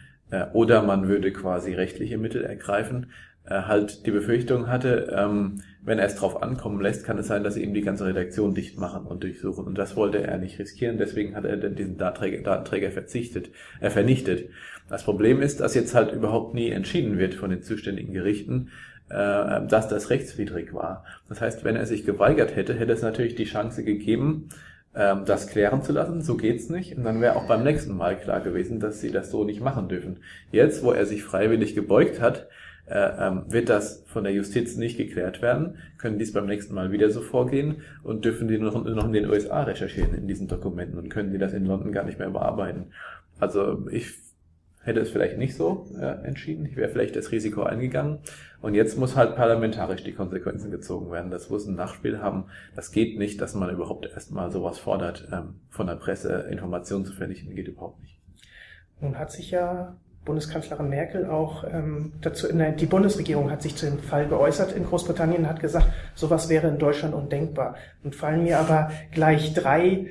oder man würde quasi rechtliche Mittel ergreifen, äh, halt die Befürchtung hatte, ähm, wenn er es drauf ankommen lässt, kann es sein, dass sie ihm die ganze Redaktion dicht machen und durchsuchen. Und das wollte er nicht riskieren, deswegen hat er diesen Datenträger, Datenträger verzichtet, äh, vernichtet. Das Problem ist, dass jetzt halt überhaupt nie entschieden wird von den zuständigen Gerichten, äh, dass das rechtswidrig war. Das heißt, wenn er sich geweigert hätte, hätte es natürlich die Chance gegeben, ähm, das klären zu lassen, so geht's nicht. Und dann wäre auch beim nächsten Mal klar gewesen, dass sie das so nicht machen dürfen. Jetzt, wo er sich freiwillig gebeugt hat, äh, ähm, wird das von der Justiz nicht geklärt werden, können dies beim nächsten Mal wieder so vorgehen und dürfen die noch, noch in den USA recherchieren in diesen Dokumenten und können die das in London gar nicht mehr bearbeiten. Also ich hätte es vielleicht nicht so äh, entschieden. Ich wäre vielleicht das Risiko eingegangen. Und jetzt muss halt parlamentarisch die Konsequenzen gezogen werden. Das muss ein Nachspiel haben. Das geht nicht, dass man überhaupt erstmal sowas fordert, ähm, von der Presse Informationen zu vernichten. Geht überhaupt nicht. Nun hat sich ja Bundeskanzlerin Merkel auch ähm, dazu, nein, die Bundesregierung hat sich zu dem Fall geäußert in Großbritannien, hat gesagt, sowas wäre in Deutschland undenkbar. Und fallen mir aber gleich drei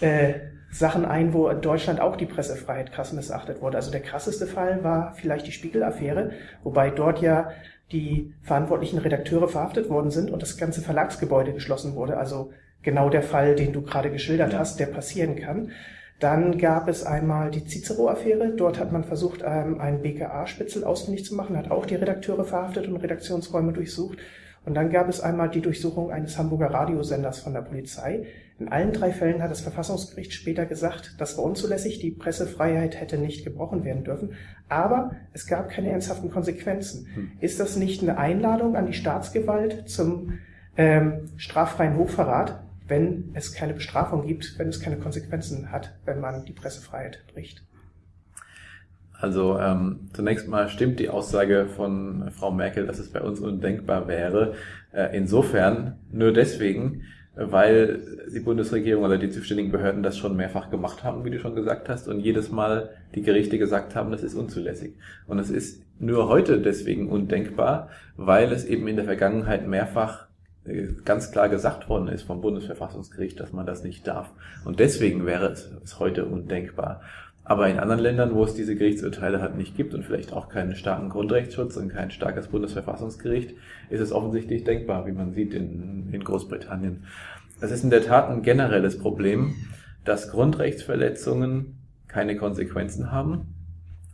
äh, Sachen ein, wo in Deutschland auch die Pressefreiheit krass missachtet wurde. Also der krasseste Fall war vielleicht die Spiegel-Affäre, wobei dort ja die verantwortlichen Redakteure verhaftet worden sind und das ganze Verlagsgebäude geschlossen wurde. Also genau der Fall, den du gerade geschildert ja. hast, der passieren kann. Dann gab es einmal die Cicero-Affäre. Dort hat man versucht, ähm, einen BKA-Spitzel ausfindig zu machen, hat auch die Redakteure verhaftet und Redaktionsräume durchsucht. Und dann gab es einmal die Durchsuchung eines Hamburger Radiosenders von der Polizei. In allen drei Fällen hat das Verfassungsgericht später gesagt, das war unzulässig, die Pressefreiheit hätte nicht gebrochen werden dürfen, aber es gab keine ernsthaften Konsequenzen. Hm. Ist das nicht eine Einladung an die Staatsgewalt zum ähm, straffreien Hochverrat, wenn es keine Bestrafung gibt, wenn es keine Konsequenzen hat, wenn man die Pressefreiheit bricht? Also ähm, zunächst mal stimmt die Aussage von Frau Merkel, dass es bei uns undenkbar wäre. Äh, insofern nur deswegen, weil die Bundesregierung oder die zuständigen Behörden das schon mehrfach gemacht haben, wie du schon gesagt hast, und jedes Mal die Gerichte gesagt haben, das ist unzulässig. Und es ist nur heute deswegen undenkbar, weil es eben in der Vergangenheit mehrfach äh, ganz klar gesagt worden ist vom Bundesverfassungsgericht, dass man das nicht darf. Und deswegen wäre es heute undenkbar. Aber in anderen Ländern, wo es diese Gerichtsurteile halt nicht gibt und vielleicht auch keinen starken Grundrechtsschutz und kein starkes Bundesverfassungsgericht, ist es offensichtlich denkbar, wie man sieht in, in Großbritannien. Es ist in der Tat ein generelles Problem, dass Grundrechtsverletzungen keine Konsequenzen haben,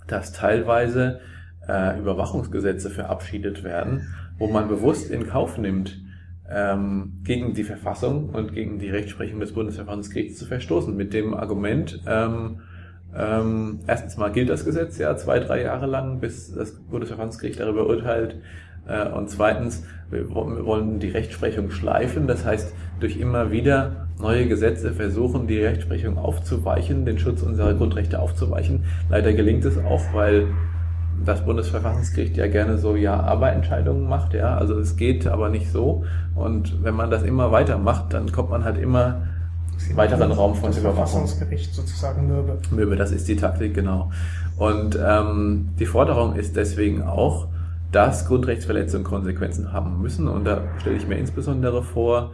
dass teilweise äh, Überwachungsgesetze verabschiedet werden, wo man bewusst in Kauf nimmt, ähm, gegen die Verfassung und gegen die Rechtsprechung des Bundesverfassungsgerichts zu verstoßen, mit dem Argument, ähm, ähm, erstens mal gilt das Gesetz ja zwei, drei Jahre lang, bis das Bundesverfassungsgericht darüber urteilt. Äh, und zweitens, wir wollen die Rechtsprechung schleifen. Das heißt, durch immer wieder neue Gesetze versuchen, die Rechtsprechung aufzuweichen, den Schutz unserer Grundrechte aufzuweichen. Leider gelingt es auch, weil das Bundesverfassungsgericht ja gerne so Ja-Aber-Entscheidungen macht. Ja, also es geht aber nicht so. Und wenn man das immer weiter macht, dann kommt man halt immer weiteren Raum von das Überwachung. Verfassungsgericht sozusagen Mürbe. Mürbe, das ist die Taktik, genau. Und ähm, die Forderung ist deswegen auch, dass Grundrechtsverletzungen Konsequenzen haben müssen. Und da stelle ich mir insbesondere vor,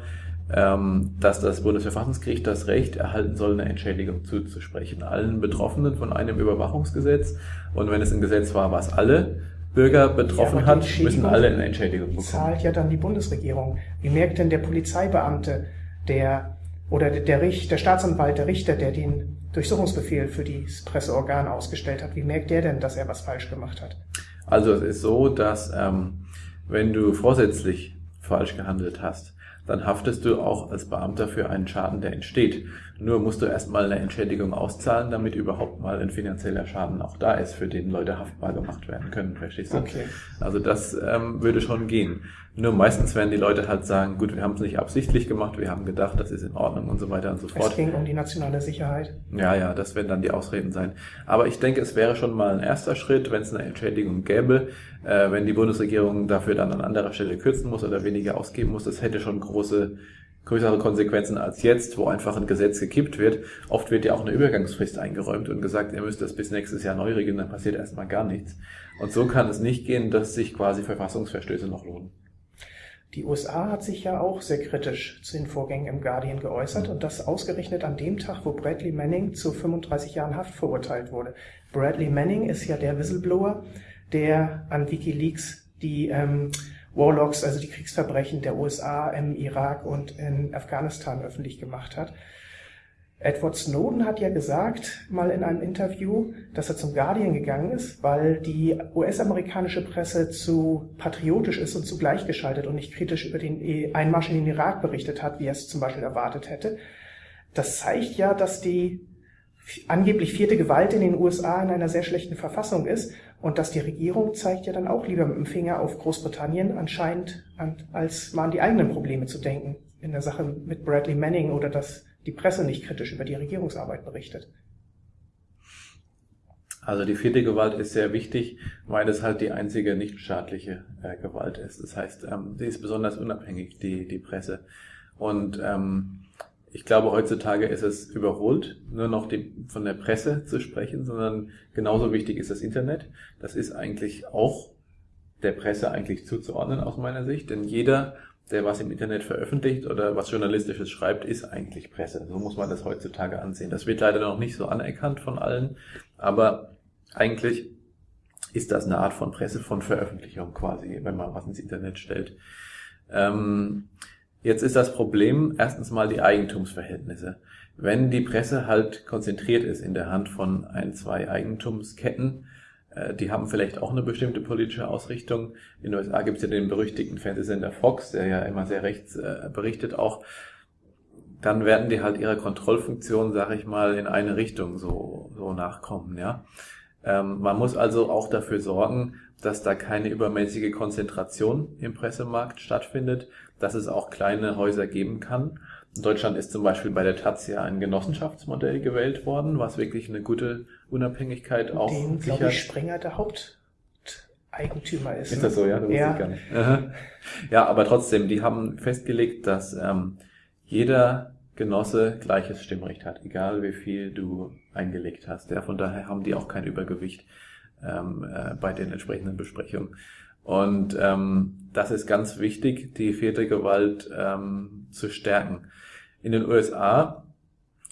ähm, dass das Bundesverfassungsgericht das Recht erhalten soll, eine Entschädigung zuzusprechen. Allen Betroffenen von einem Überwachungsgesetz. Und wenn es ein Gesetz war, was alle Bürger betroffen ja, hat, müssen alle eine Entschädigung bekommen. Zahlt ja dann die Bundesregierung. Wie merkt denn der Polizeibeamte, der oder der, Richter, der Staatsanwalt, der Richter, der den Durchsuchungsbefehl für das Presseorgan ausgestellt hat, wie merkt der denn, dass er was falsch gemacht hat? Also es ist so, dass ähm, wenn du vorsätzlich falsch gehandelt hast, dann haftest du auch als Beamter für einen Schaden, der entsteht. Nur musst du erstmal eine Entschädigung auszahlen, damit überhaupt mal ein finanzieller Schaden auch da ist, für den Leute haftbar gemacht werden können, verstehst du? Okay. Also das ähm, würde schon gehen. Nur meistens werden die Leute halt sagen, gut, wir haben es nicht absichtlich gemacht, wir haben gedacht, das ist in Ordnung und so weiter und so fort. Es ging um die nationale Sicherheit. Ja, ja, das werden dann die Ausreden sein. Aber ich denke, es wäre schon mal ein erster Schritt, wenn es eine Entschädigung gäbe, äh, wenn die Bundesregierung dafür dann an anderer Stelle kürzen muss oder weniger ausgeben muss. Das hätte schon große größere Konsequenzen als jetzt, wo einfach ein Gesetz gekippt wird. Oft wird ja auch eine Übergangsfrist eingeräumt und gesagt, ihr müsst das bis nächstes Jahr neu regeln, dann passiert erstmal gar nichts. Und so kann es nicht gehen, dass sich quasi Verfassungsverstöße noch lohnen. Die USA hat sich ja auch sehr kritisch zu den Vorgängen im Guardian geäußert und das ausgerechnet an dem Tag, wo Bradley Manning zu 35 Jahren Haft verurteilt wurde. Bradley Manning ist ja der Whistleblower, der an WikiLeaks die ähm, Warlocks, also die Kriegsverbrechen der USA im Irak und in Afghanistan öffentlich gemacht hat. Edward Snowden hat ja gesagt, mal in einem Interview, dass er zum Guardian gegangen ist, weil die US-amerikanische Presse zu patriotisch ist und zu gleichgeschaltet und nicht kritisch über den Einmarsch in den Irak berichtet hat, wie er es zum Beispiel erwartet hätte. Das zeigt ja, dass die angeblich vierte Gewalt in den USA in einer sehr schlechten Verfassung ist und dass die Regierung zeigt ja dann auch lieber mit dem Finger auf Großbritannien anscheinend, als mal an die eigenen Probleme zu denken in der Sache mit Bradley Manning oder dass die Presse nicht kritisch über die Regierungsarbeit berichtet. Also die vierte Gewalt ist sehr wichtig, weil es halt die einzige nichtstaatliche äh, Gewalt ist. Das heißt, ähm, sie ist besonders unabhängig, die, die Presse. Und ähm, ich glaube, heutzutage ist es überholt, nur noch die, von der Presse zu sprechen, sondern genauso wichtig ist das Internet. Das ist eigentlich auch der Presse eigentlich zuzuordnen aus meiner Sicht, denn jeder, der was im Internet veröffentlicht oder was Journalistisches schreibt, ist eigentlich Presse. So muss man das heutzutage ansehen. Das wird leider noch nicht so anerkannt von allen, aber eigentlich ist das eine Art von Presse, von Veröffentlichung quasi, wenn man was ins Internet stellt. Ähm, Jetzt ist das Problem erstens mal die Eigentumsverhältnisse. Wenn die Presse halt konzentriert ist in der Hand von ein, zwei Eigentumsketten, äh, die haben vielleicht auch eine bestimmte politische Ausrichtung. In den USA gibt es ja den berüchtigten Fernsehsender Fox, der ja immer sehr rechts äh, berichtet auch. Dann werden die halt ihrer Kontrollfunktion, sag ich mal, in eine Richtung so, so nachkommen, ja. Ähm, man muss also auch dafür sorgen, dass da keine übermäßige Konzentration im Pressemarkt stattfindet, dass es auch kleine Häuser geben kann. In Deutschland ist zum Beispiel bei der Taz ja ein Genossenschaftsmodell gewählt worden, was wirklich eine gute Unabhängigkeit auch Den, sichert. glaube ich, Springer der Haupteigentümer ist. Ist das so? Ja, das ja. ich gar nicht. Ja, aber trotzdem, die haben festgelegt, dass ähm, jeder Genosse gleiches Stimmrecht hat, egal wie viel du eingelegt hast. Ja, von daher haben die auch kein Übergewicht ähm, äh, bei den entsprechenden Besprechungen. Und ähm, das ist ganz wichtig, die vierte Gewalt ähm, zu stärken. In den USA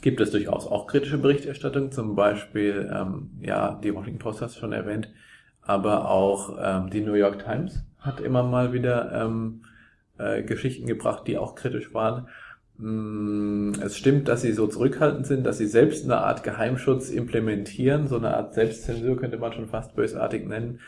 gibt es durchaus auch kritische Berichterstattung, zum Beispiel, ähm, ja, die Washington Post hast du schon erwähnt, aber auch ähm, die New York Times hat immer mal wieder ähm, äh, Geschichten gebracht, die auch kritisch waren. Mm, es stimmt, dass sie so zurückhaltend sind, dass sie selbst eine Art Geheimschutz implementieren, so eine Art Selbstzensur könnte man schon fast bösartig nennen.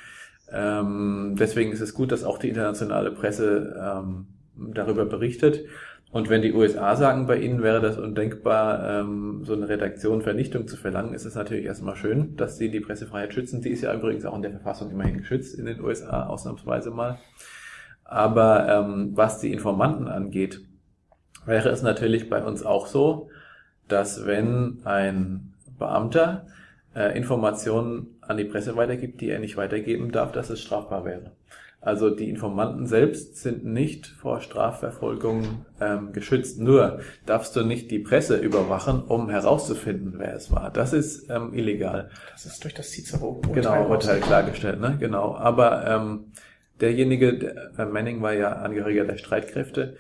Ähm, deswegen ist es gut, dass auch die internationale Presse ähm, darüber berichtet. Und wenn die USA sagen, bei ihnen wäre das undenkbar, ähm, so eine Redaktion Vernichtung zu verlangen, ist es natürlich erstmal schön, dass sie die Pressefreiheit schützen. Die ist ja übrigens auch in der Verfassung immerhin geschützt in den USA, ausnahmsweise mal. Aber ähm, was die Informanten angeht, wäre es natürlich bei uns auch so, dass wenn ein Beamter äh, Informationen an die Presse weitergibt, die er nicht weitergeben darf, dass es strafbar wäre. Also die Informanten selbst sind nicht vor Strafverfolgung ähm, geschützt. Nur darfst du nicht die Presse überwachen, um herauszufinden, wer es war. Das ist ähm, illegal. Das ist durch das Cicero genau Urteil klargestellt, ne? Genau. Aber ähm, derjenige, der, äh, Manning war ja Angehöriger der Streitkräfte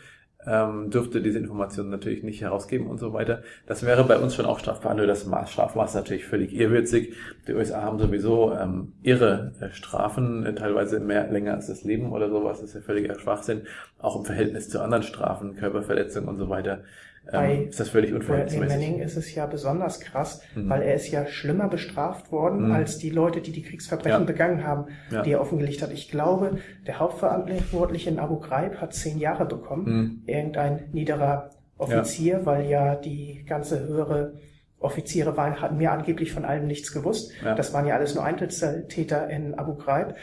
ähm, dürfte diese Informationen natürlich nicht herausgeben und so weiter. Das wäre bei uns schon auch strafbar, nur das Maß, Strafmaß natürlich völlig irrwitzig. Die USA haben sowieso ähm, irre äh, Strafen, äh, teilweise mehr länger als das Leben oder sowas, das ist ja völliger Schwachsinn, auch im Verhältnis zu anderen Strafen, Körperverletzung und so weiter. Bei ähm, ist das völlig unverhältnismäßig. Bei Manning ist es ja besonders krass, mhm. weil er ist ja schlimmer bestraft worden mhm. als die Leute, die die Kriegsverbrechen ja. begangen haben, ja. die er offengelegt hat. Ich glaube, der Hauptverantwortliche in Abu Ghraib hat zehn Jahre bekommen. Mhm. Irgendein niederer Offizier, ja. weil ja die ganze höhere Offiziere waren, hatten mir angeblich von allem nichts gewusst. Das waren ja alles nur Einzeltäter in Abu Ghraib.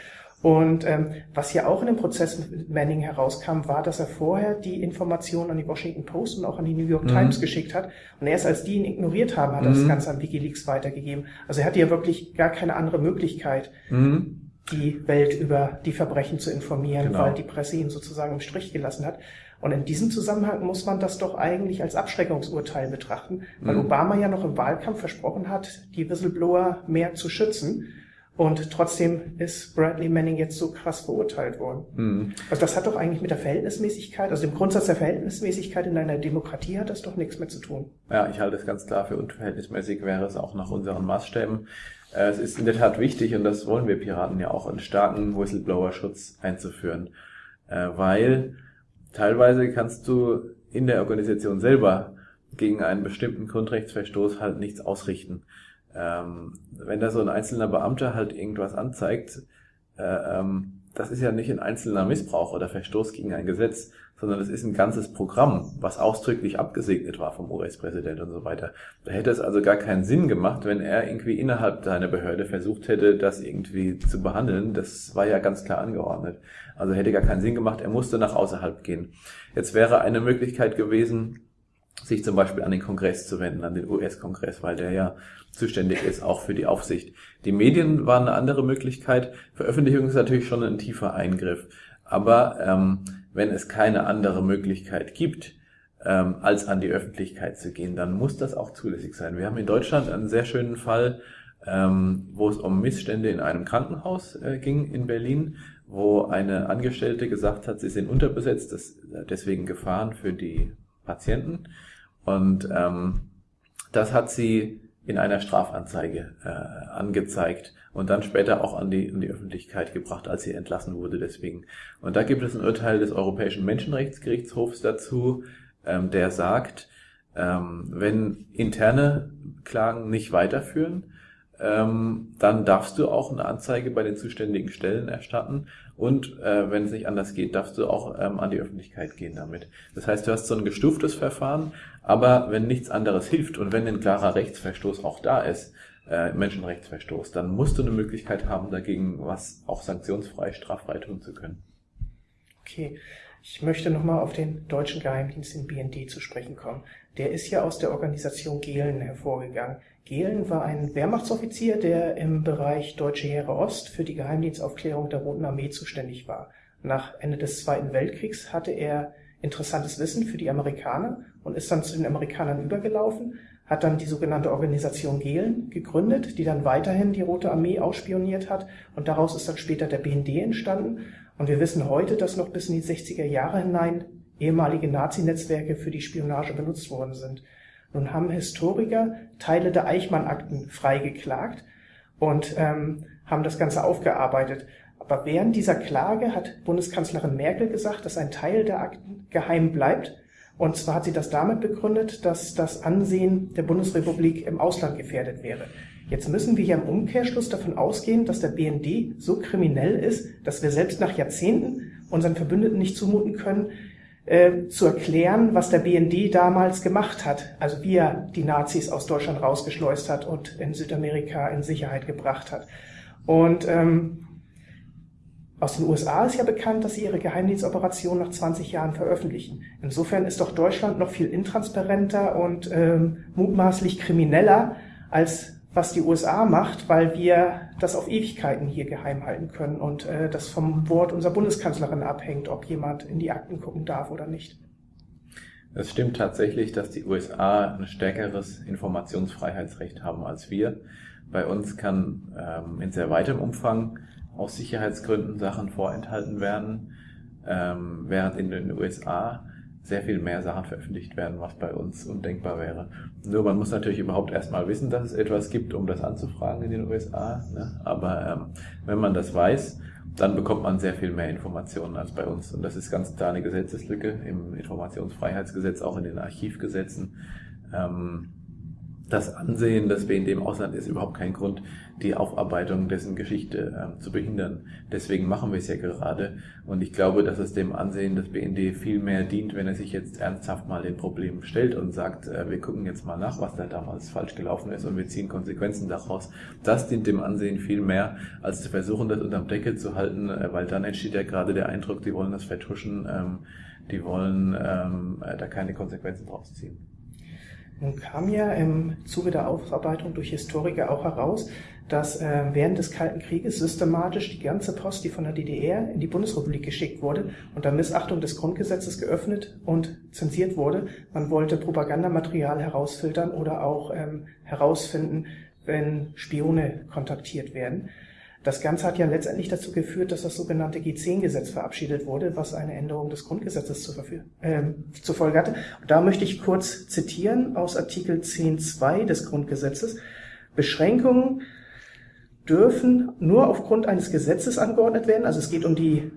Und ähm, was ja auch in dem Prozess mit Manning herauskam, war, dass er vorher die Informationen an die Washington Post und auch an die New York mhm. Times geschickt hat. Und erst als die ihn ignoriert haben, hat er mhm. das Ganze an Wikileaks weitergegeben. Also er hatte ja wirklich gar keine andere Möglichkeit, mhm. die Welt über die Verbrechen zu informieren, genau. weil die Presse ihn sozusagen im Strich gelassen hat. Und in diesem Zusammenhang muss man das doch eigentlich als Abschreckungsurteil betrachten, weil mhm. Obama ja noch im Wahlkampf versprochen hat, die Whistleblower mehr zu schützen. Und trotzdem ist Bradley Manning jetzt so krass verurteilt worden. Mhm. Also das hat doch eigentlich mit der Verhältnismäßigkeit, also dem Grundsatz der Verhältnismäßigkeit in einer Demokratie hat das doch nichts mehr zu tun. Ja, ich halte es ganz klar für unverhältnismäßig, wäre es auch nach unseren Maßstäben. Äh, es ist in der Tat wichtig, und das wollen wir Piraten ja auch, einen starken Whistleblower-Schutz einzuführen. Äh, weil teilweise kannst du in der Organisation selber gegen einen bestimmten Grundrechtsverstoß halt nichts ausrichten ähm, wenn da so ein einzelner Beamter halt irgendwas anzeigt, äh, ähm, das ist ja nicht ein einzelner Missbrauch oder Verstoß gegen ein Gesetz, sondern es ist ein ganzes Programm, was ausdrücklich abgesegnet war vom US-Präsident und so weiter. Da hätte es also gar keinen Sinn gemacht, wenn er irgendwie innerhalb seiner Behörde versucht hätte, das irgendwie zu behandeln. Das war ja ganz klar angeordnet. Also hätte gar keinen Sinn gemacht, er musste nach außerhalb gehen. Jetzt wäre eine Möglichkeit gewesen, sich zum Beispiel an den Kongress zu wenden, an den US-Kongress, weil der ja zuständig ist, auch für die Aufsicht. Die Medien waren eine andere Möglichkeit. Veröffentlichung ist natürlich schon ein tiefer Eingriff. Aber ähm, wenn es keine andere Möglichkeit gibt, ähm, als an die Öffentlichkeit zu gehen, dann muss das auch zulässig sein. Wir haben in Deutschland einen sehr schönen Fall, ähm, wo es um Missstände in einem Krankenhaus äh, ging in Berlin, wo eine Angestellte gesagt hat, sie sind unterbesetzt, das, deswegen Gefahren für die Patienten. Und ähm, das hat sie in einer Strafanzeige äh, angezeigt und dann später auch an die, an die Öffentlichkeit gebracht, als sie entlassen wurde deswegen. Und da gibt es ein Urteil des Europäischen Menschenrechtsgerichtshofs dazu, ähm, der sagt, ähm, wenn interne Klagen nicht weiterführen, ähm, dann darfst du auch eine Anzeige bei den zuständigen Stellen erstatten und äh, wenn es nicht anders geht, darfst du auch ähm, an die Öffentlichkeit gehen damit. Das heißt, du hast so ein gestuftes Verfahren, aber wenn nichts anderes hilft und wenn ein klarer Rechtsverstoß auch da ist, äh, Menschenrechtsverstoß, dann musst du eine Möglichkeit haben, dagegen was auch sanktionsfrei, straffrei tun zu können. Okay. Ich möchte nochmal auf den deutschen Geheimdienst in BND zu sprechen kommen. Der ist ja aus der Organisation Gehlen hervorgegangen. Gehlen war ein Wehrmachtsoffizier, der im Bereich Deutsche Heere Ost für die Geheimdienstaufklärung der Roten Armee zuständig war. Nach Ende des Zweiten Weltkriegs hatte er interessantes Wissen für die Amerikaner und ist dann zu den Amerikanern übergelaufen, hat dann die sogenannte Organisation Gehlen gegründet, die dann weiterhin die Rote Armee ausspioniert hat und daraus ist dann später der BND entstanden und wir wissen heute, dass noch bis in die 60er Jahre hinein ehemalige Nazi-Netzwerke für die Spionage benutzt worden sind. Nun haben Historiker Teile der Eichmann-Akten freigeklagt und ähm, haben das Ganze aufgearbeitet. Aber während dieser Klage hat Bundeskanzlerin Merkel gesagt, dass ein Teil der Akten geheim bleibt. Und zwar hat sie das damit begründet, dass das Ansehen der Bundesrepublik im Ausland gefährdet wäre. Jetzt müssen wir hier im Umkehrschluss davon ausgehen, dass der BND so kriminell ist, dass wir selbst nach Jahrzehnten unseren Verbündeten nicht zumuten können, äh, zu erklären, was der BND damals gemacht hat, also wie er die Nazis aus Deutschland rausgeschleust hat und in Südamerika in Sicherheit gebracht hat. Und ähm, aus den USA ist ja bekannt, dass sie ihre Geheimdienstoperation nach 20 Jahren veröffentlichen. Insofern ist doch Deutschland noch viel intransparenter und ähm, mutmaßlich krimineller als was die USA macht, weil wir das auf Ewigkeiten hier geheim halten können und äh, das vom Wort unserer Bundeskanzlerin abhängt, ob jemand in die Akten gucken darf oder nicht. Es stimmt tatsächlich, dass die USA ein stärkeres Informationsfreiheitsrecht haben als wir. Bei uns kann ähm, in sehr weitem Umfang aus Sicherheitsgründen Sachen vorenthalten werden, ähm, während in den USA sehr viel mehr Sachen veröffentlicht werden, was bei uns undenkbar wäre. Nur man muss natürlich überhaupt erstmal wissen, dass es etwas gibt, um das anzufragen in den USA. Ne? Aber ähm, wenn man das weiß, dann bekommt man sehr viel mehr Informationen als bei uns. Und das ist ganz klar eine Gesetzeslücke im Informationsfreiheitsgesetz, auch in den Archivgesetzen. Ähm, das Ansehen des BND im Ausland ist überhaupt kein Grund, die Aufarbeitung dessen Geschichte äh, zu behindern. Deswegen machen wir es ja gerade. Und ich glaube, dass es dem Ansehen des BND viel mehr dient, wenn er sich jetzt ernsthaft mal den Problemen stellt und sagt, äh, wir gucken jetzt mal nach, was da damals falsch gelaufen ist und wir ziehen Konsequenzen daraus. Das dient dem Ansehen viel mehr, als zu versuchen, das unterm Deckel zu halten, äh, weil dann entsteht ja gerade der Eindruck, die wollen das vertuschen, ähm, die wollen ähm, äh, da keine Konsequenzen draus ziehen. Nun kam ja im Zuge der Aufarbeitung durch Historiker auch heraus, dass äh, während des Kalten Krieges systematisch die ganze Post, die von der DDR in die Bundesrepublik geschickt wurde, unter Missachtung des Grundgesetzes geöffnet und zensiert wurde. Man wollte Propagandamaterial herausfiltern oder auch ähm, herausfinden, wenn Spione kontaktiert werden. Das Ganze hat ja letztendlich dazu geführt, dass das sogenannte G10-Gesetz verabschiedet wurde, was eine Änderung des Grundgesetzes zur, äh, zur Folge hatte. Und da möchte ich kurz zitieren aus Artikel 10.2 des Grundgesetzes. Beschränkungen dürfen nur aufgrund eines Gesetzes angeordnet werden. Also es geht um die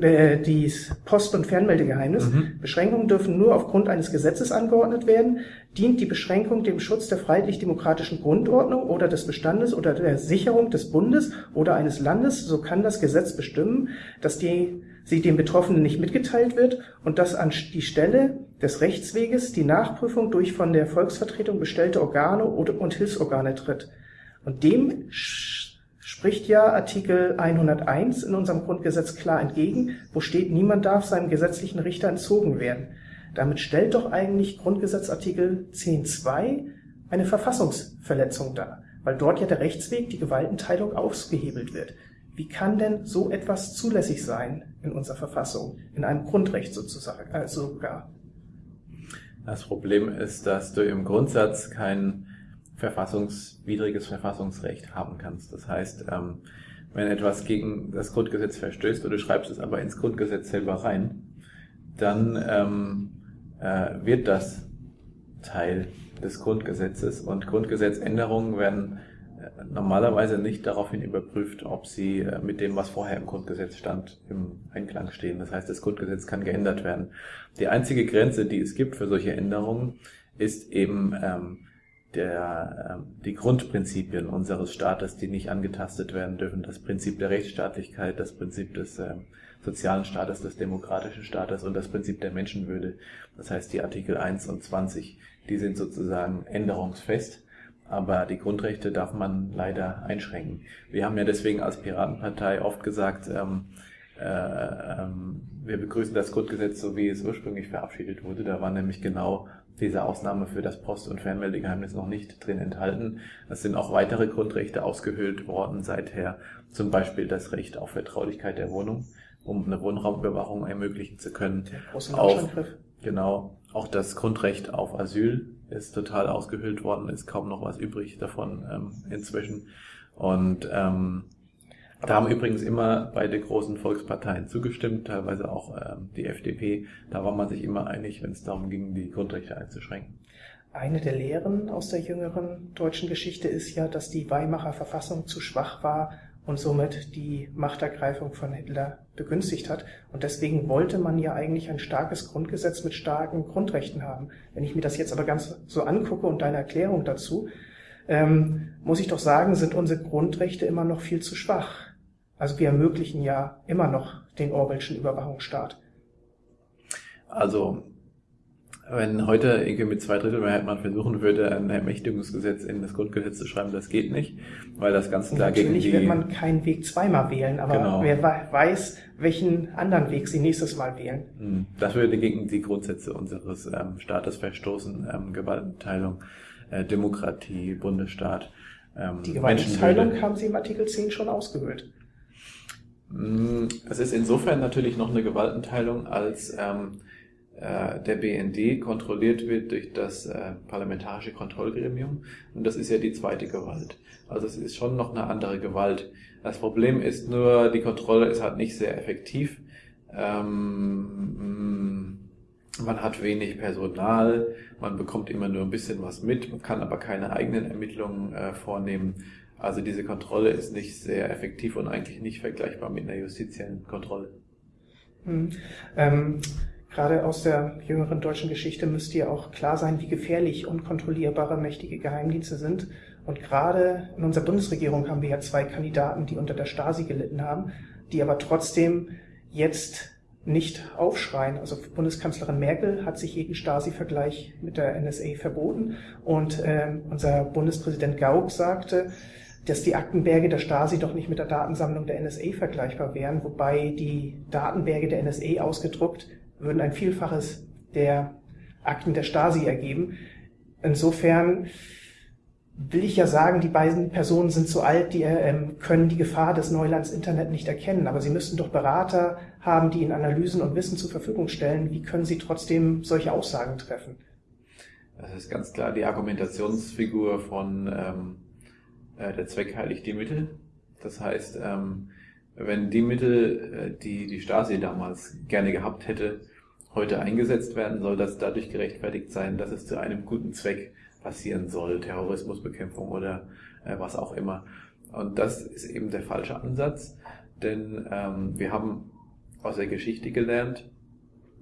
äh, die Post- und Fernmeldegeheimnis. Mhm. Beschränkungen dürfen nur aufgrund eines Gesetzes angeordnet werden. Dient die Beschränkung dem Schutz der freiheitlich-demokratischen Grundordnung oder des Bestandes oder der Sicherung des Bundes oder eines Landes, so kann das Gesetz bestimmen, dass die, sie dem Betroffenen nicht mitgeteilt wird und dass an die Stelle des Rechtsweges die Nachprüfung durch von der Volksvertretung bestellte Organe und Hilfsorgane tritt. Und dem spricht ja Artikel 101 in unserem Grundgesetz klar entgegen, wo steht, niemand darf seinem gesetzlichen Richter entzogen werden. Damit stellt doch eigentlich Grundgesetzartikel 10.2 eine Verfassungsverletzung dar, weil dort ja der Rechtsweg, die Gewaltenteilung ausgehebelt wird. Wie kann denn so etwas zulässig sein in unserer Verfassung, in einem Grundrecht sozusagen, äh, sogar? Das Problem ist, dass du im Grundsatz kein verfassungswidriges Verfassungsrecht haben kannst. Das heißt, ähm, wenn etwas gegen das Grundgesetz verstößt oder du schreibst es aber ins Grundgesetz selber rein, dann ähm, äh, wird das Teil des Grundgesetzes und Grundgesetzänderungen werden äh, normalerweise nicht daraufhin überprüft, ob sie äh, mit dem, was vorher im Grundgesetz stand, im Einklang stehen. Das heißt, das Grundgesetz kann geändert werden. Die einzige Grenze, die es gibt für solche Änderungen, ist eben ähm, der, äh, die Grundprinzipien unseres Staates, die nicht angetastet werden dürfen. Das Prinzip der Rechtsstaatlichkeit, das Prinzip des äh, sozialen Staates, des demokratischen Staates und das Prinzip der Menschenwürde. Das heißt, die Artikel 1 und 20, die sind sozusagen änderungsfest. Aber die Grundrechte darf man leider einschränken. Wir haben ja deswegen als Piratenpartei oft gesagt, ähm, äh, ähm, wir begrüßen das Grundgesetz so, wie es ursprünglich verabschiedet wurde. Da war nämlich genau diese Ausnahme für das Post- und Fernmeldegeheimnis noch nicht drin enthalten. Es sind auch weitere Grundrechte ausgehöhlt worden seither, zum Beispiel das Recht auf Vertraulichkeit der Wohnung. um eine Wohnraumüberwachung ermöglichen zu können. Auch, Genau. Auch das Grundrecht auf Asyl ist total ausgehöhlt worden, ist kaum noch was übrig davon ähm, inzwischen. Und ähm, da haben übrigens immer beide großen Volksparteien zugestimmt, teilweise auch ähm, die FDP. Da war man sich immer einig, wenn es darum ging, die Grundrechte einzuschränken. Eine der Lehren aus der jüngeren deutschen Geschichte ist ja, dass die Weimarer Verfassung zu schwach war und somit die Machtergreifung von Hitler begünstigt hat. Und deswegen wollte man ja eigentlich ein starkes Grundgesetz mit starken Grundrechten haben. Wenn ich mir das jetzt aber ganz so angucke und deine Erklärung dazu, ähm, muss ich doch sagen, sind unsere Grundrechte immer noch viel zu schwach. Also wir ermöglichen ja immer noch den Orwellschen Überwachungsstaat. Also wenn heute irgendwie mit zwei Drittel Mehrheit man versuchen würde, ein Ermächtigungsgesetz in das Grundgesetz zu schreiben, das geht nicht, weil das ganz klar gegen die... Natürlich wird man keinen Weg zweimal wählen, aber genau. wer weiß, welchen anderen Weg sie nächstes Mal wählen. Hm, das würde gegen die Grundsätze unseres ähm, Staates verstoßen, ähm, Gewaltenteilung, äh, Demokratie, Bundesstaat. Ähm, die Gewaltenteilung haben Sie im Artikel 10 schon ausgehöhlt. Hm, es ist insofern natürlich noch eine Gewaltenteilung, als ähm, äh, der BND kontrolliert wird durch das äh, parlamentarische Kontrollgremium und das ist ja die zweite Gewalt. Also es ist schon noch eine andere Gewalt. Das Problem ist nur, die Kontrolle ist halt nicht sehr effektiv. Ähm, man hat wenig Personal, man bekommt immer nur ein bisschen was mit, man kann aber keine eigenen Ermittlungen äh, vornehmen. Also diese Kontrolle ist nicht sehr effektiv und eigentlich nicht vergleichbar mit einer justiziellen Kontrolle. Hm. Ähm, Gerade aus der jüngeren deutschen Geschichte müsste ja auch klar sein, wie gefährlich unkontrollierbare mächtige Geheimdienste sind. Und gerade in unserer Bundesregierung haben wir ja zwei Kandidaten, die unter der Stasi gelitten haben, die aber trotzdem jetzt nicht aufschreien. Also Bundeskanzlerin Merkel hat sich jeden Stasi-Vergleich mit der NSA verboten und äh, unser Bundespräsident Gauck sagte, dass die Aktenberge der Stasi doch nicht mit der Datensammlung der NSA vergleichbar wären, wobei die Datenberge der NSA ausgedruckt würden ein Vielfaches der Akten der Stasi ergeben. Insofern will ich ja sagen, die beiden Personen sind so alt, die ähm, können die Gefahr des Neulands Internet nicht erkennen. Aber sie müssten doch Berater haben, die ihnen Analysen und Wissen zur Verfügung stellen. Wie können sie trotzdem solche Aussagen treffen? Das ist ganz klar die Argumentationsfigur von ähm, äh, der Zweck heiligt die Mittel. Das heißt, ähm, wenn die Mittel, äh, die die Stasi damals gerne gehabt hätte, heute eingesetzt werden, soll das dadurch gerechtfertigt sein, dass es zu einem guten Zweck passieren soll, Terrorismusbekämpfung oder äh, was auch immer. Und das ist eben der falsche Ansatz, denn ähm, wir haben aus der Geschichte gelernt,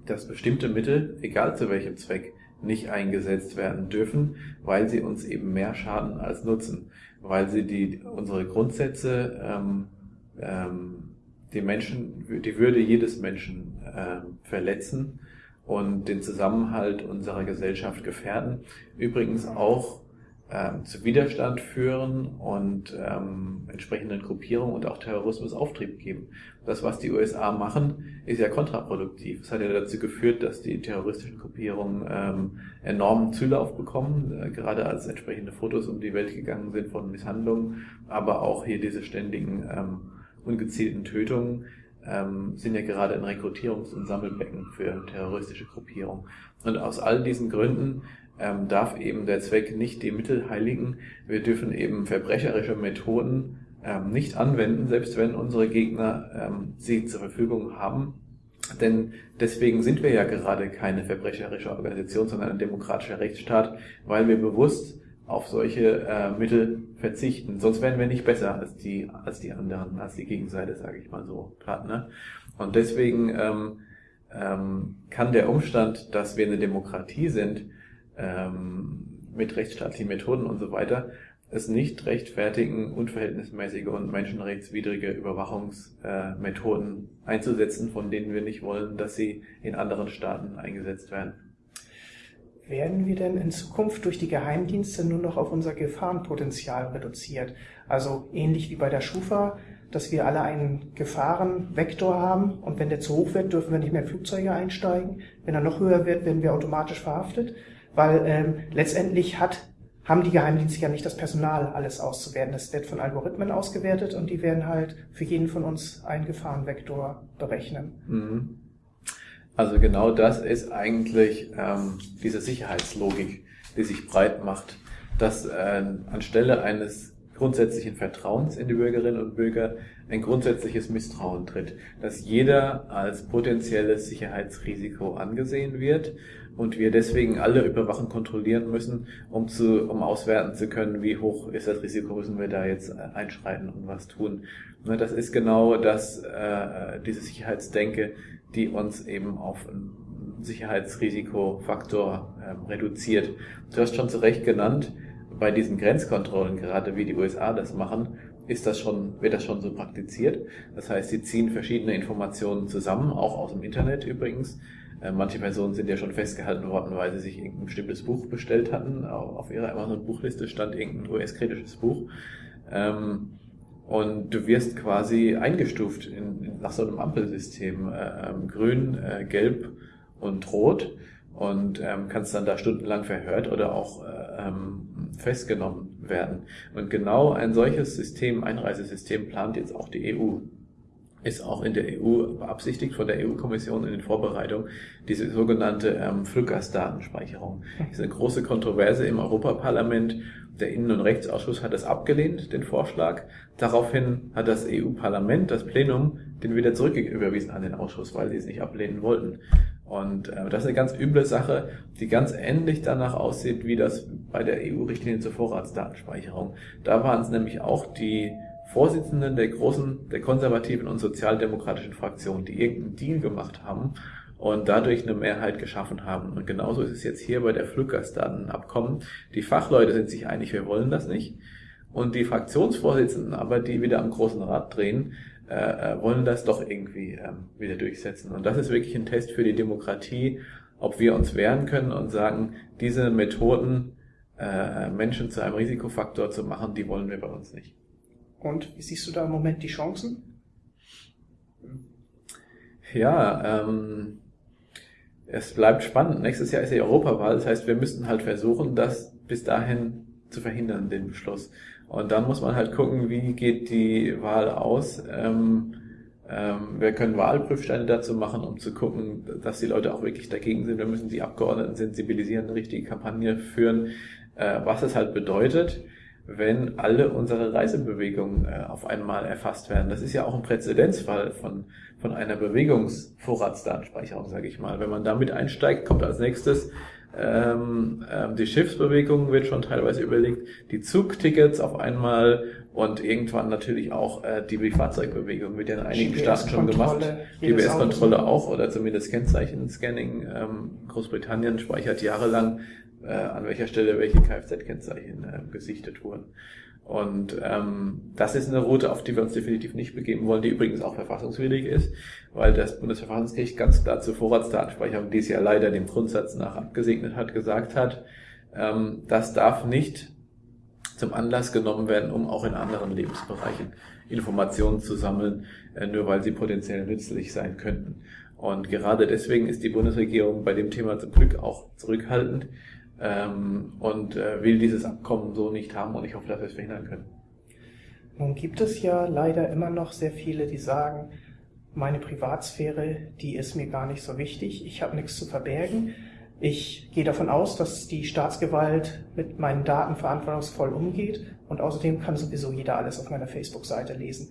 dass bestimmte Mittel, egal zu welchem Zweck, nicht eingesetzt werden dürfen, weil sie uns eben mehr schaden als nutzen, weil sie die unsere Grundsätze, ähm, ähm, die Menschen, die Würde jedes Menschen ähm, verletzen und den Zusammenhalt unserer Gesellschaft gefährden. Übrigens auch ähm, zu Widerstand führen und ähm, entsprechenden Gruppierungen und auch Terrorismus Auftrieb geben. Das, was die USA machen, ist ja kontraproduktiv. Es hat ja dazu geführt, dass die terroristischen Gruppierungen ähm, enormen Zulauf bekommen, äh, gerade als entsprechende Fotos um die Welt gegangen sind von Misshandlungen, aber auch hier diese ständigen ähm, ungezielten Tötungen ähm, sind ja gerade ein Rekrutierungs- und Sammelbecken für terroristische Gruppierungen. Und aus all diesen Gründen ähm, darf eben der Zweck nicht die Mittel heiligen. Wir dürfen eben verbrecherische Methoden ähm, nicht anwenden, selbst wenn unsere Gegner ähm, sie zur Verfügung haben. Denn deswegen sind wir ja gerade keine verbrecherische Organisation, sondern ein demokratischer Rechtsstaat, weil wir bewusst auf solche äh, Mittel verzichten. Sonst wären wir nicht besser als die, als die anderen, als die Gegenseite, sage ich mal so gerade. Ne? Und deswegen ähm, ähm, kann der Umstand, dass wir eine Demokratie sind, ähm, mit rechtsstaatlichen Methoden und so weiter, es nicht rechtfertigen, unverhältnismäßige und menschenrechtswidrige Überwachungsmethoden einzusetzen, von denen wir nicht wollen, dass sie in anderen Staaten eingesetzt werden. Werden wir denn in Zukunft durch die Geheimdienste nur noch auf unser Gefahrenpotenzial reduziert? Also ähnlich wie bei der Schufa, dass wir alle einen Gefahrenvektor haben und wenn der zu hoch wird, dürfen wir nicht mehr in Flugzeuge einsteigen. Wenn er noch höher wird, werden wir automatisch verhaftet, weil ähm, letztendlich hat haben die Geheimdienste ja nicht das Personal, alles auszuwerten. Das wird von Algorithmen ausgewertet und die werden halt für jeden von uns einen Gefahrenvektor berechnen. Mhm. Also genau das ist eigentlich ähm, diese Sicherheitslogik, die sich breit macht, dass äh, anstelle eines grundsätzlichen Vertrauens in die Bürgerinnen und Bürger ein grundsätzliches Misstrauen tritt, dass jeder als potenzielles Sicherheitsrisiko angesehen wird und wir deswegen alle überwachen kontrollieren müssen, um zu, um auswerten zu können, wie hoch ist das Risiko, müssen wir da jetzt äh, einschreiten und was tun. Ne, das ist genau das, äh, diese Sicherheitsdenke, die uns eben auf einen Sicherheitsrisikofaktor äh, reduziert. Du hast schon zu Recht genannt, bei diesen Grenzkontrollen, gerade wie die USA das machen, ist das schon, wird das schon so praktiziert. Das heißt, sie ziehen verschiedene Informationen zusammen, auch aus dem Internet übrigens, äh, manche Personen sind ja schon festgehalten worden, weil sie sich irgendein bestimmtes Buch bestellt hatten. Auf ihrer Amazon-Buchliste stand irgendein US-kritisches Buch. Ähm, und du wirst quasi eingestuft in, nach so einem Ampelsystem. Äh, ähm, grün, äh, gelb und rot. Und ähm, kannst dann da stundenlang verhört oder auch festgenommen werden. Und genau ein solches System, Einreisesystem, plant jetzt auch die EU ist auch in der EU beabsichtigt von der EU-Kommission in den Vorbereitungen diese sogenannte ähm, Fluggastdatenspeicherung. Das ist eine große Kontroverse im Europaparlament. Der Innen- und Rechtsausschuss hat das abgelehnt, den Vorschlag. Daraufhin hat das EU-Parlament, das Plenum, den wieder zurücküberwiesen an den Ausschuss, weil sie es nicht ablehnen wollten. Und äh, das ist eine ganz üble Sache, die ganz ähnlich danach aussieht, wie das bei der EU-Richtlinie zur Vorratsdatenspeicherung. Da waren es nämlich auch die Vorsitzenden der großen, der konservativen und sozialdemokratischen Fraktion, die irgendeinen Deal gemacht haben und dadurch eine Mehrheit geschaffen haben. Und genauso ist es jetzt hier bei der Fluggastdatenabkommen. Die Fachleute sind sich einig, wir wollen das nicht. Und die Fraktionsvorsitzenden aber, die wieder am großen Rad drehen, äh, äh wollen das doch irgendwie äh, wieder durchsetzen. Und das ist wirklich ein Test für die Demokratie, ob wir uns wehren können und sagen, diese Methoden, äh, Menschen zu einem Risikofaktor zu machen, die wollen wir bei uns nicht. Und wie siehst du da im Moment die Chancen? Ja, ähm, es bleibt spannend. Nächstes Jahr ist die Europawahl, das heißt, wir müssten halt versuchen, das bis dahin zu verhindern, den Beschluss. Und dann muss man halt gucken, wie geht die Wahl aus. Ähm, ähm, wir können Wahlprüfsteine dazu machen, um zu gucken, dass die Leute auch wirklich dagegen sind. Wir müssen die Abgeordneten sensibilisieren, eine richtige Kampagne führen, äh, was es halt bedeutet wenn alle unsere Reisebewegungen äh, auf einmal erfasst werden. Das ist ja auch ein Präzedenzfall von, von einer Bewegungsvorratsdatenspeicherung, sage ich mal. Wenn man damit einsteigt, kommt als nächstes ähm, ähm, die Schiffsbewegung wird schon teilweise überlegt, die Zugtickets auf einmal und irgendwann natürlich auch äh, die Fahrzeugbewegung wird ja in einigen Staaten schon gemacht. GPS-Kontrolle auch oder zumindest Kennzeichen-Scanning. Ähm, Großbritannien speichert jahrelang äh, an welcher Stelle welche Kfz-Kennzeichen äh, gesichtet wurden. Und ähm, das ist eine Route, auf die wir uns definitiv nicht begeben wollen, die übrigens auch verfassungswidrig ist, weil das Bundesverfassungsgericht ganz klar zur Vorratsdatenspeicherung, die es ja leider dem Grundsatz nach abgesegnet hat, gesagt hat, ähm, das darf nicht zum Anlass genommen werden, um auch in anderen Lebensbereichen Informationen zu sammeln, äh, nur weil sie potenziell nützlich sein könnten. Und gerade deswegen ist die Bundesregierung bei dem Thema zum Glück auch zurückhaltend, ähm, und äh, will dieses Abkommen so nicht haben und ich hoffe, dass wir es verhindern können. Nun gibt es ja leider immer noch sehr viele, die sagen, meine Privatsphäre, die ist mir gar nicht so wichtig, ich habe nichts zu verbergen. Ich gehe davon aus, dass die Staatsgewalt mit meinen Daten verantwortungsvoll umgeht und außerdem kann sowieso jeder alles auf meiner Facebook-Seite lesen.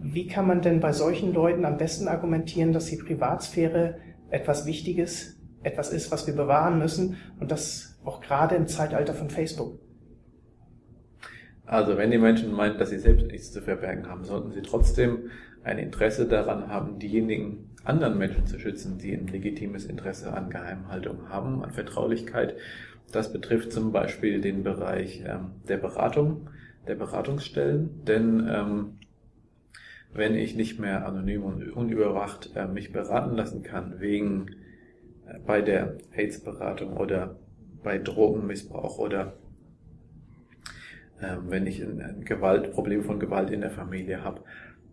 Wie kann man denn bei solchen Leuten am besten argumentieren, dass die Privatsphäre etwas Wichtiges, etwas ist, was wir bewahren müssen und das auch gerade im Zeitalter von Facebook. Also wenn die Menschen meinen, dass sie selbst nichts zu verbergen haben, sollten sie trotzdem ein Interesse daran haben, diejenigen anderen Menschen zu schützen, die ein legitimes Interesse an Geheimhaltung haben, an Vertraulichkeit. Das betrifft zum Beispiel den Bereich ähm, der Beratung, der Beratungsstellen, denn ähm, wenn ich nicht mehr anonym und unüberwacht äh, mich beraten lassen kann wegen äh, bei der AIDS-Beratung oder bei Drogenmissbrauch oder ähm, wenn ich ein, ein Gewalt, Problem von Gewalt in der Familie habe.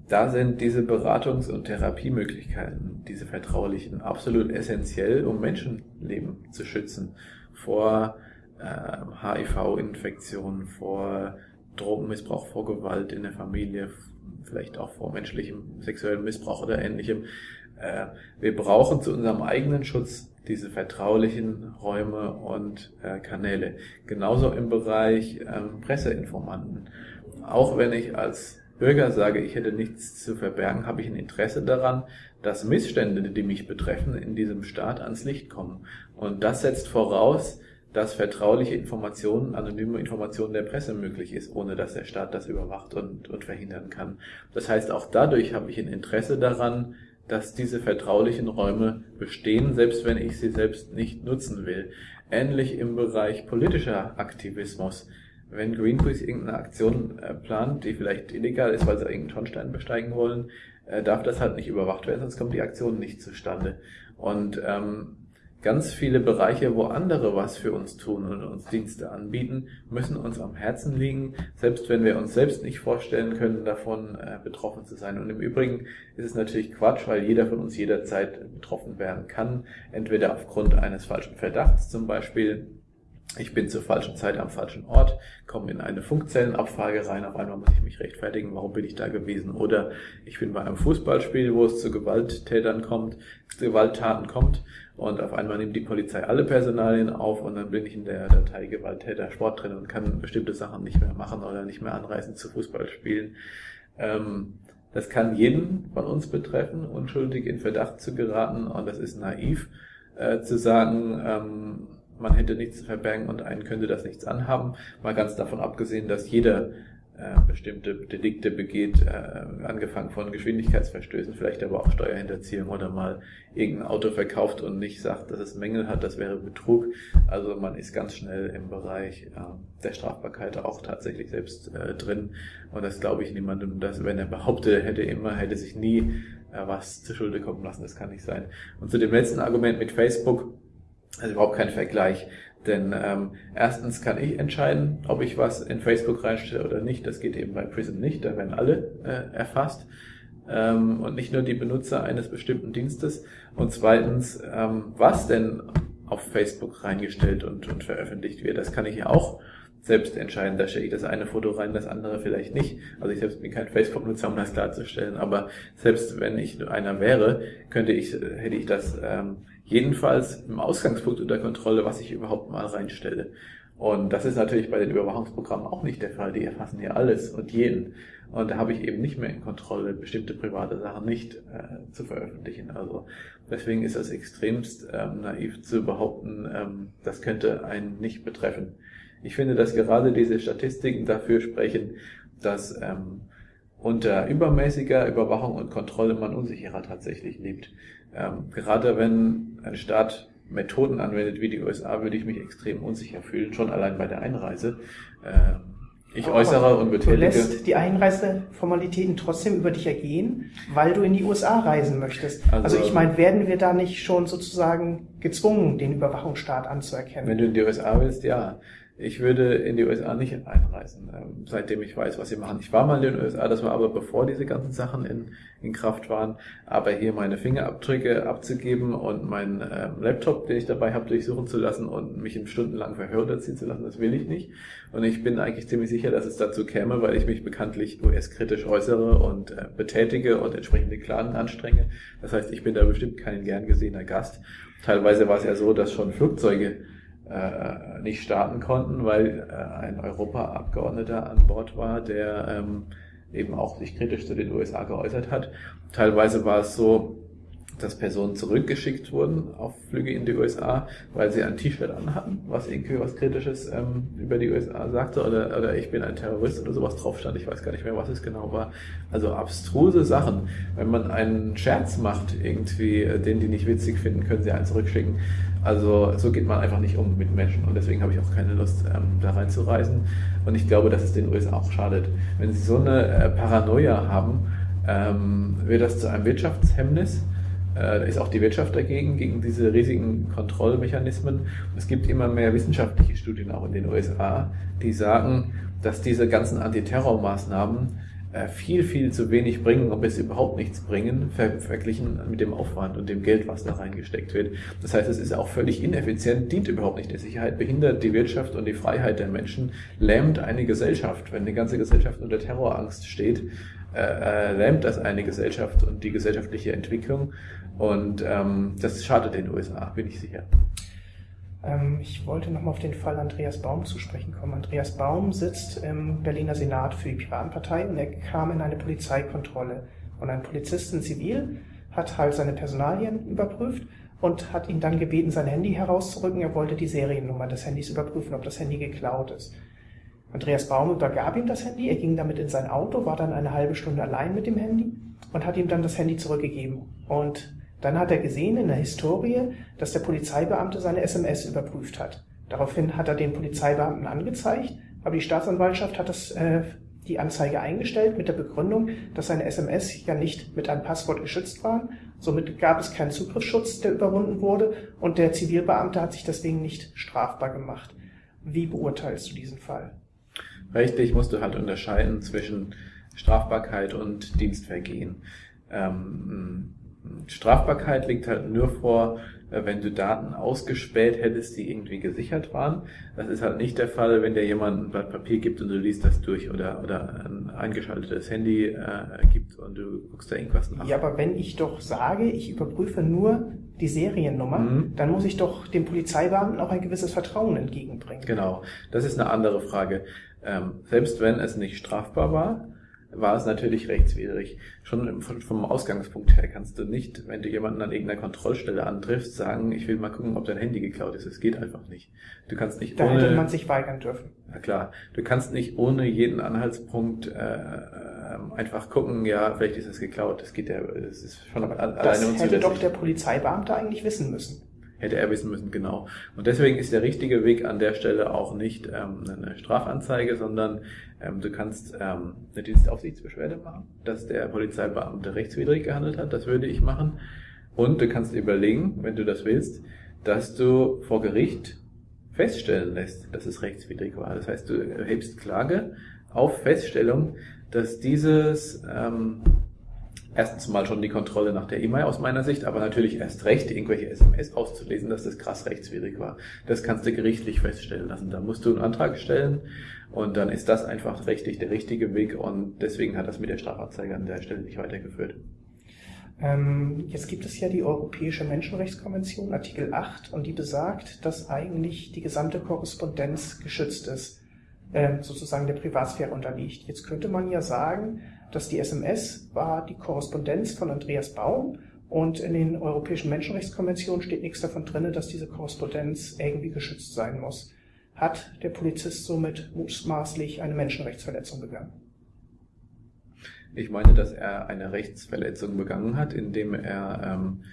Da sind diese Beratungs- und Therapiemöglichkeiten, diese vertraulichen, absolut essentiell, um Menschenleben zu schützen vor äh, HIV-Infektionen, vor Drogenmissbrauch, vor Gewalt in der Familie, vielleicht auch vor menschlichem sexuellem Missbrauch oder ähnlichem. Äh, wir brauchen zu unserem eigenen Schutz diese vertraulichen Räume und äh, Kanäle. Genauso im Bereich ähm, Presseinformanten. Auch wenn ich als Bürger sage, ich hätte nichts zu verbergen, habe ich ein Interesse daran, dass Missstände, die mich betreffen, in diesem Staat ans Licht kommen. Und das setzt voraus, dass vertrauliche Informationen, anonyme Informationen der Presse möglich ist, ohne dass der Staat das überwacht und, und verhindern kann. Das heißt, auch dadurch habe ich ein Interesse daran, dass diese vertraulichen Räume bestehen, selbst wenn ich sie selbst nicht nutzen will. Ähnlich im Bereich politischer Aktivismus. Wenn Greenpeace irgendeine Aktion äh, plant, die vielleicht illegal ist, weil sie irgendeinen Schornstein besteigen wollen, äh, darf das halt nicht überwacht werden, sonst kommt die Aktion nicht zustande. Und ähm, ganz viele Bereiche, wo andere was für uns tun und uns Dienste anbieten, müssen uns am Herzen liegen, selbst wenn wir uns selbst nicht vorstellen können, davon äh, betroffen zu sein. Und im Übrigen ist es natürlich Quatsch, weil jeder von uns jederzeit betroffen werden kann, entweder aufgrund eines falschen Verdachts zum Beispiel, ich bin zur falschen Zeit am falschen Ort, komme in eine Funkzellenabfrage rein, auf einmal muss ich mich rechtfertigen, warum bin ich da gewesen. Oder ich bin bei einem Fußballspiel, wo es zu Gewalttätern kommt, zu Gewalttaten kommt und auf einmal nimmt die Polizei alle Personalien auf und dann bin ich in der Datei Gewalttäter Sport drin und kann bestimmte Sachen nicht mehr machen oder nicht mehr anreisen zu Fußballspielen. Ähm, das kann jeden von uns betreffen, unschuldig in Verdacht zu geraten und das ist naiv äh, zu sagen, ähm, man hätte nichts zu verbergen und einen könnte das nichts anhaben. Mal ganz davon abgesehen, dass jeder äh, bestimmte Delikte begeht, äh, angefangen von Geschwindigkeitsverstößen, vielleicht aber auch Steuerhinterziehung oder mal irgendein Auto verkauft und nicht sagt, dass es Mängel hat, das wäre Betrug. Also man ist ganz schnell im Bereich äh, der Strafbarkeit auch tatsächlich selbst äh, drin. Und das glaube ich niemandem, dass wenn er behauptet, er hätte immer, hätte sich nie äh, was zu Schulde kommen lassen, das kann nicht sein. Und zu dem letzten Argument mit Facebook, also überhaupt kein Vergleich. Denn ähm, erstens kann ich entscheiden, ob ich was in Facebook reinstelle oder nicht. Das geht eben bei Prism nicht, da werden alle äh, erfasst. Ähm, und nicht nur die Benutzer eines bestimmten Dienstes. Und zweitens, ähm, was denn auf Facebook reingestellt und, und veröffentlicht wird, das kann ich ja auch selbst entscheiden. Da stelle ich das eine Foto rein, das andere vielleicht nicht. Also ich selbst bin kein Facebook-Nutzer, um das klarzustellen, aber selbst wenn ich einer wäre, könnte ich, hätte ich das ähm, jedenfalls im Ausgangspunkt unter Kontrolle, was ich überhaupt mal reinstelle. Und das ist natürlich bei den Überwachungsprogrammen auch nicht der Fall. Die erfassen ja alles und jeden. Und da habe ich eben nicht mehr in Kontrolle, bestimmte private Sachen nicht äh, zu veröffentlichen. Also deswegen ist das extremst ähm, naiv zu behaupten, ähm, das könnte einen nicht betreffen. Ich finde, dass gerade diese Statistiken dafür sprechen, dass ähm, unter übermäßiger Überwachung und Kontrolle man unsicherer tatsächlich lebt. Ähm, gerade wenn ein Staat Methoden anwendet wie die USA, würde ich mich extrem unsicher fühlen, schon allein bei der Einreise. Ähm, ich Aber äußere und betätige. Du lässt die Einreiseformalitäten trotzdem über dich ergehen, weil du in die USA reisen möchtest. Also, also ich meine, werden wir da nicht schon sozusagen gezwungen, den Überwachungsstaat anzuerkennen? Wenn du in die USA willst, ja. Ich würde in die USA nicht einreisen, ähm, seitdem ich weiß, was sie machen. Ich war mal in den USA, das war aber bevor diese ganzen Sachen in, in Kraft waren. Aber hier meine Fingerabdrücke abzugeben und meinen ähm, Laptop, den ich dabei habe, durchsuchen zu lassen und mich in stundenlang Verhör ziehen zu lassen, das will ich nicht. Und ich bin eigentlich ziemlich sicher, dass es dazu käme, weil ich mich bekanntlich US-kritisch äußere und äh, betätige und entsprechende Klagen anstrenge. Das heißt, ich bin da bestimmt kein gern gesehener Gast. Teilweise war es ja so, dass schon Flugzeuge äh, nicht starten konnten, weil äh, ein Europaabgeordneter an Bord war, der ähm, eben auch sich kritisch zu den USA geäußert hat. Teilweise war es so, dass Personen zurückgeschickt wurden auf Flüge in die USA, weil sie ein T-Shirt anhatten, was irgendwie was Kritisches ähm, über die USA sagte, oder, oder ich bin ein Terrorist oder sowas drauf stand. Ich weiß gar nicht mehr, was es genau war. Also abstruse Sachen. Wenn man einen Scherz macht, irgendwie, äh, den die nicht witzig finden, können sie einen zurückschicken. Also so geht man einfach nicht um mit Menschen und deswegen habe ich auch keine Lust, ähm, da reinzureisen. Und ich glaube, dass es den USA auch schadet. Wenn sie so eine äh, Paranoia haben, ähm, wird das zu einem Wirtschaftshemmnis. Äh, ist auch die Wirtschaft dagegen, gegen diese riesigen Kontrollmechanismen. Es gibt immer mehr wissenschaftliche Studien auch in den USA, die sagen, dass diese ganzen Antiterrormaßnahmen viel, viel zu wenig bringen, ob es überhaupt nichts bringen, ver verglichen mit dem Aufwand und dem Geld, was da reingesteckt wird. Das heißt, es ist auch völlig ineffizient, dient überhaupt nicht der Sicherheit, behindert die Wirtschaft und die Freiheit der Menschen, lähmt eine Gesellschaft. Wenn die ganze Gesellschaft unter Terrorangst steht, äh, äh, lähmt das eine Gesellschaft und die gesellschaftliche Entwicklung. Und ähm, das schadet den USA, bin ich sicher. Ähm, ich wollte nochmal auf den Fall Andreas Baum zu sprechen kommen. Andreas Baum sitzt im Berliner Senat für die Piratenpartei und er kam in eine Polizeikontrolle. Und ein Polizist in Zivil hat halt seine Personalien überprüft und hat ihn dann gebeten, sein Handy herauszurücken. Er wollte die Seriennummer des Handys überprüfen, ob das Handy geklaut ist. Andreas Baum übergab ihm das Handy, er ging damit in sein Auto, war dann eine halbe Stunde allein mit dem Handy und hat ihm dann das Handy zurückgegeben. Und dann hat er gesehen in der Historie, dass der Polizeibeamte seine SMS überprüft hat. Daraufhin hat er den Polizeibeamten angezeigt, aber die Staatsanwaltschaft hat das, äh, die Anzeige eingestellt mit der Begründung, dass seine SMS ja nicht mit einem Passwort geschützt waren. Somit gab es keinen Zugriffsschutz, der überwunden wurde und der Zivilbeamte hat sich deswegen nicht strafbar gemacht. Wie beurteilst du diesen Fall? Rechtlich musst du halt unterscheiden zwischen Strafbarkeit und Dienstvergehen. Ähm, Strafbarkeit liegt halt nur vor, äh, wenn du Daten ausgespäht hättest, die irgendwie gesichert waren. Das ist halt nicht der Fall, wenn dir jemand ein Blatt Papier gibt und du liest das durch oder, oder ein eingeschaltetes Handy äh, gibt und du guckst da irgendwas nach. Ja, aber wenn ich doch sage, ich überprüfe nur die Seriennummer, mhm. dann muss ich doch dem Polizeibeamten auch ein gewisses Vertrauen entgegenbringen. Genau, das ist eine andere Frage. Ähm, selbst wenn es nicht strafbar war, war es natürlich rechtswidrig. Schon vom Ausgangspunkt her kannst du nicht, wenn du jemanden an irgendeiner Kontrollstelle antriffst, sagen, ich will mal gucken, ob dein Handy geklaut ist. Es geht einfach nicht. Du kannst nicht da ohne... hätte man sich weigern dürfen. Na klar. Du kannst nicht ohne jeden Anhaltspunkt äh, einfach gucken, ja, vielleicht ist es geklaut. Das geht ja, das ist schon alleine Das hätte doch der Polizeibeamte eigentlich wissen müssen hätte er wissen müssen, genau. Und deswegen ist der richtige Weg an der Stelle auch nicht ähm, eine Strafanzeige, sondern ähm, du kannst ähm, eine Dienstaufsichtsbeschwerde machen, dass der Polizeibeamte rechtswidrig gehandelt hat. Das würde ich machen. Und du kannst überlegen, wenn du das willst, dass du vor Gericht feststellen lässt, dass es rechtswidrig war. Das heißt, du erhebst Klage auf Feststellung, dass dieses ähm, erstens mal schon die Kontrolle nach der E-Mail aus meiner Sicht, aber natürlich erst recht, irgendwelche SMS auszulesen, dass das krass rechtswidrig war. Das kannst du gerichtlich feststellen lassen. Da musst du einen Antrag stellen und dann ist das einfach rechtlich der richtige Weg und deswegen hat das mit der Strafanzeige an der Stelle nicht weitergeführt. Ähm, jetzt gibt es ja die Europäische Menschenrechtskonvention, Artikel 8, und die besagt, dass eigentlich die gesamte Korrespondenz geschützt ist, äh, sozusagen der Privatsphäre unterliegt. Jetzt könnte man ja sagen, dass die SMS war die Korrespondenz von Andreas Baum und in den Europäischen Menschenrechtskonventionen steht nichts davon drin, dass diese Korrespondenz irgendwie geschützt sein muss. Hat der Polizist somit mutmaßlich eine Menschenrechtsverletzung begangen? Ich meine, dass er eine Rechtsverletzung begangen hat, indem er ähm,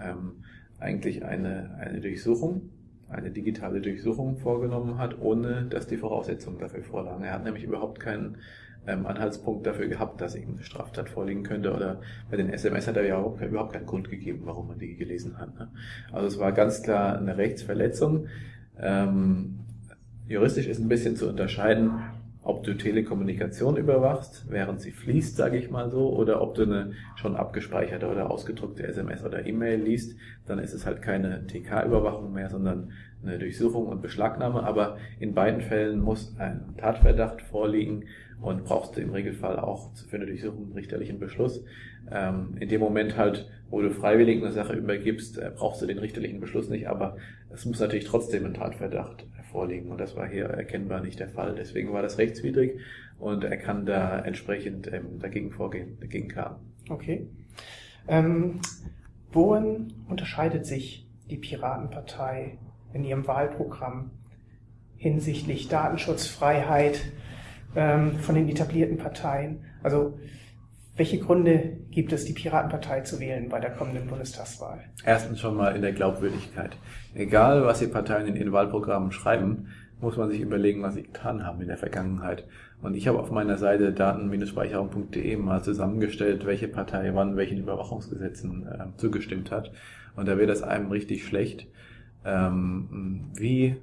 ähm, eigentlich eine, eine Durchsuchung, eine digitale Durchsuchung vorgenommen hat, ohne dass die Voraussetzungen dafür vorlagen. Er hat nämlich überhaupt keinen ähm, Anhaltspunkt dafür gehabt, dass irgendeine Straftat vorliegen könnte. Oder bei den SMS hat er ja auch überhaupt keinen Grund gegeben, warum man die gelesen hat. Ne? Also es war ganz klar eine Rechtsverletzung. Ähm, juristisch ist ein bisschen zu unterscheiden, ob du Telekommunikation überwachst, während sie fließt, sage ich mal so, oder ob du eine schon abgespeicherte oder ausgedruckte SMS oder E-Mail liest, dann ist es halt keine TK-Überwachung mehr, sondern eine Durchsuchung und Beschlagnahme. Aber in beiden Fällen muss ein Tatverdacht vorliegen und brauchst du im Regelfall auch für eine Durchsuchung einen richterlichen Beschluss. Ähm, in dem Moment halt, wo du freiwillig eine Sache übergibst, äh, brauchst du den richterlichen Beschluss nicht, aber es muss natürlich trotzdem ein Tatverdacht vorliegen und das war hier erkennbar nicht der Fall. Deswegen war das rechtswidrig und er kann da entsprechend ähm, dagegen vorgehen, dagegen klagen. Okay. Ähm, worin unterscheidet sich die Piratenpartei in ihrem Wahlprogramm hinsichtlich Datenschutzfreiheit, von den etablierten Parteien. Also welche Gründe gibt es, die Piratenpartei zu wählen bei der kommenden Bundestagswahl? Erstens schon mal in der Glaubwürdigkeit. Egal, was die Parteien in ihren Wahlprogrammen schreiben, muss man sich überlegen, was sie getan haben in der Vergangenheit. Und ich habe auf meiner Seite daten-speicherung.de mal zusammengestellt, welche Partei wann welchen Überwachungsgesetzen äh, zugestimmt hat. Und da wird es einem richtig schlecht, ähm, wie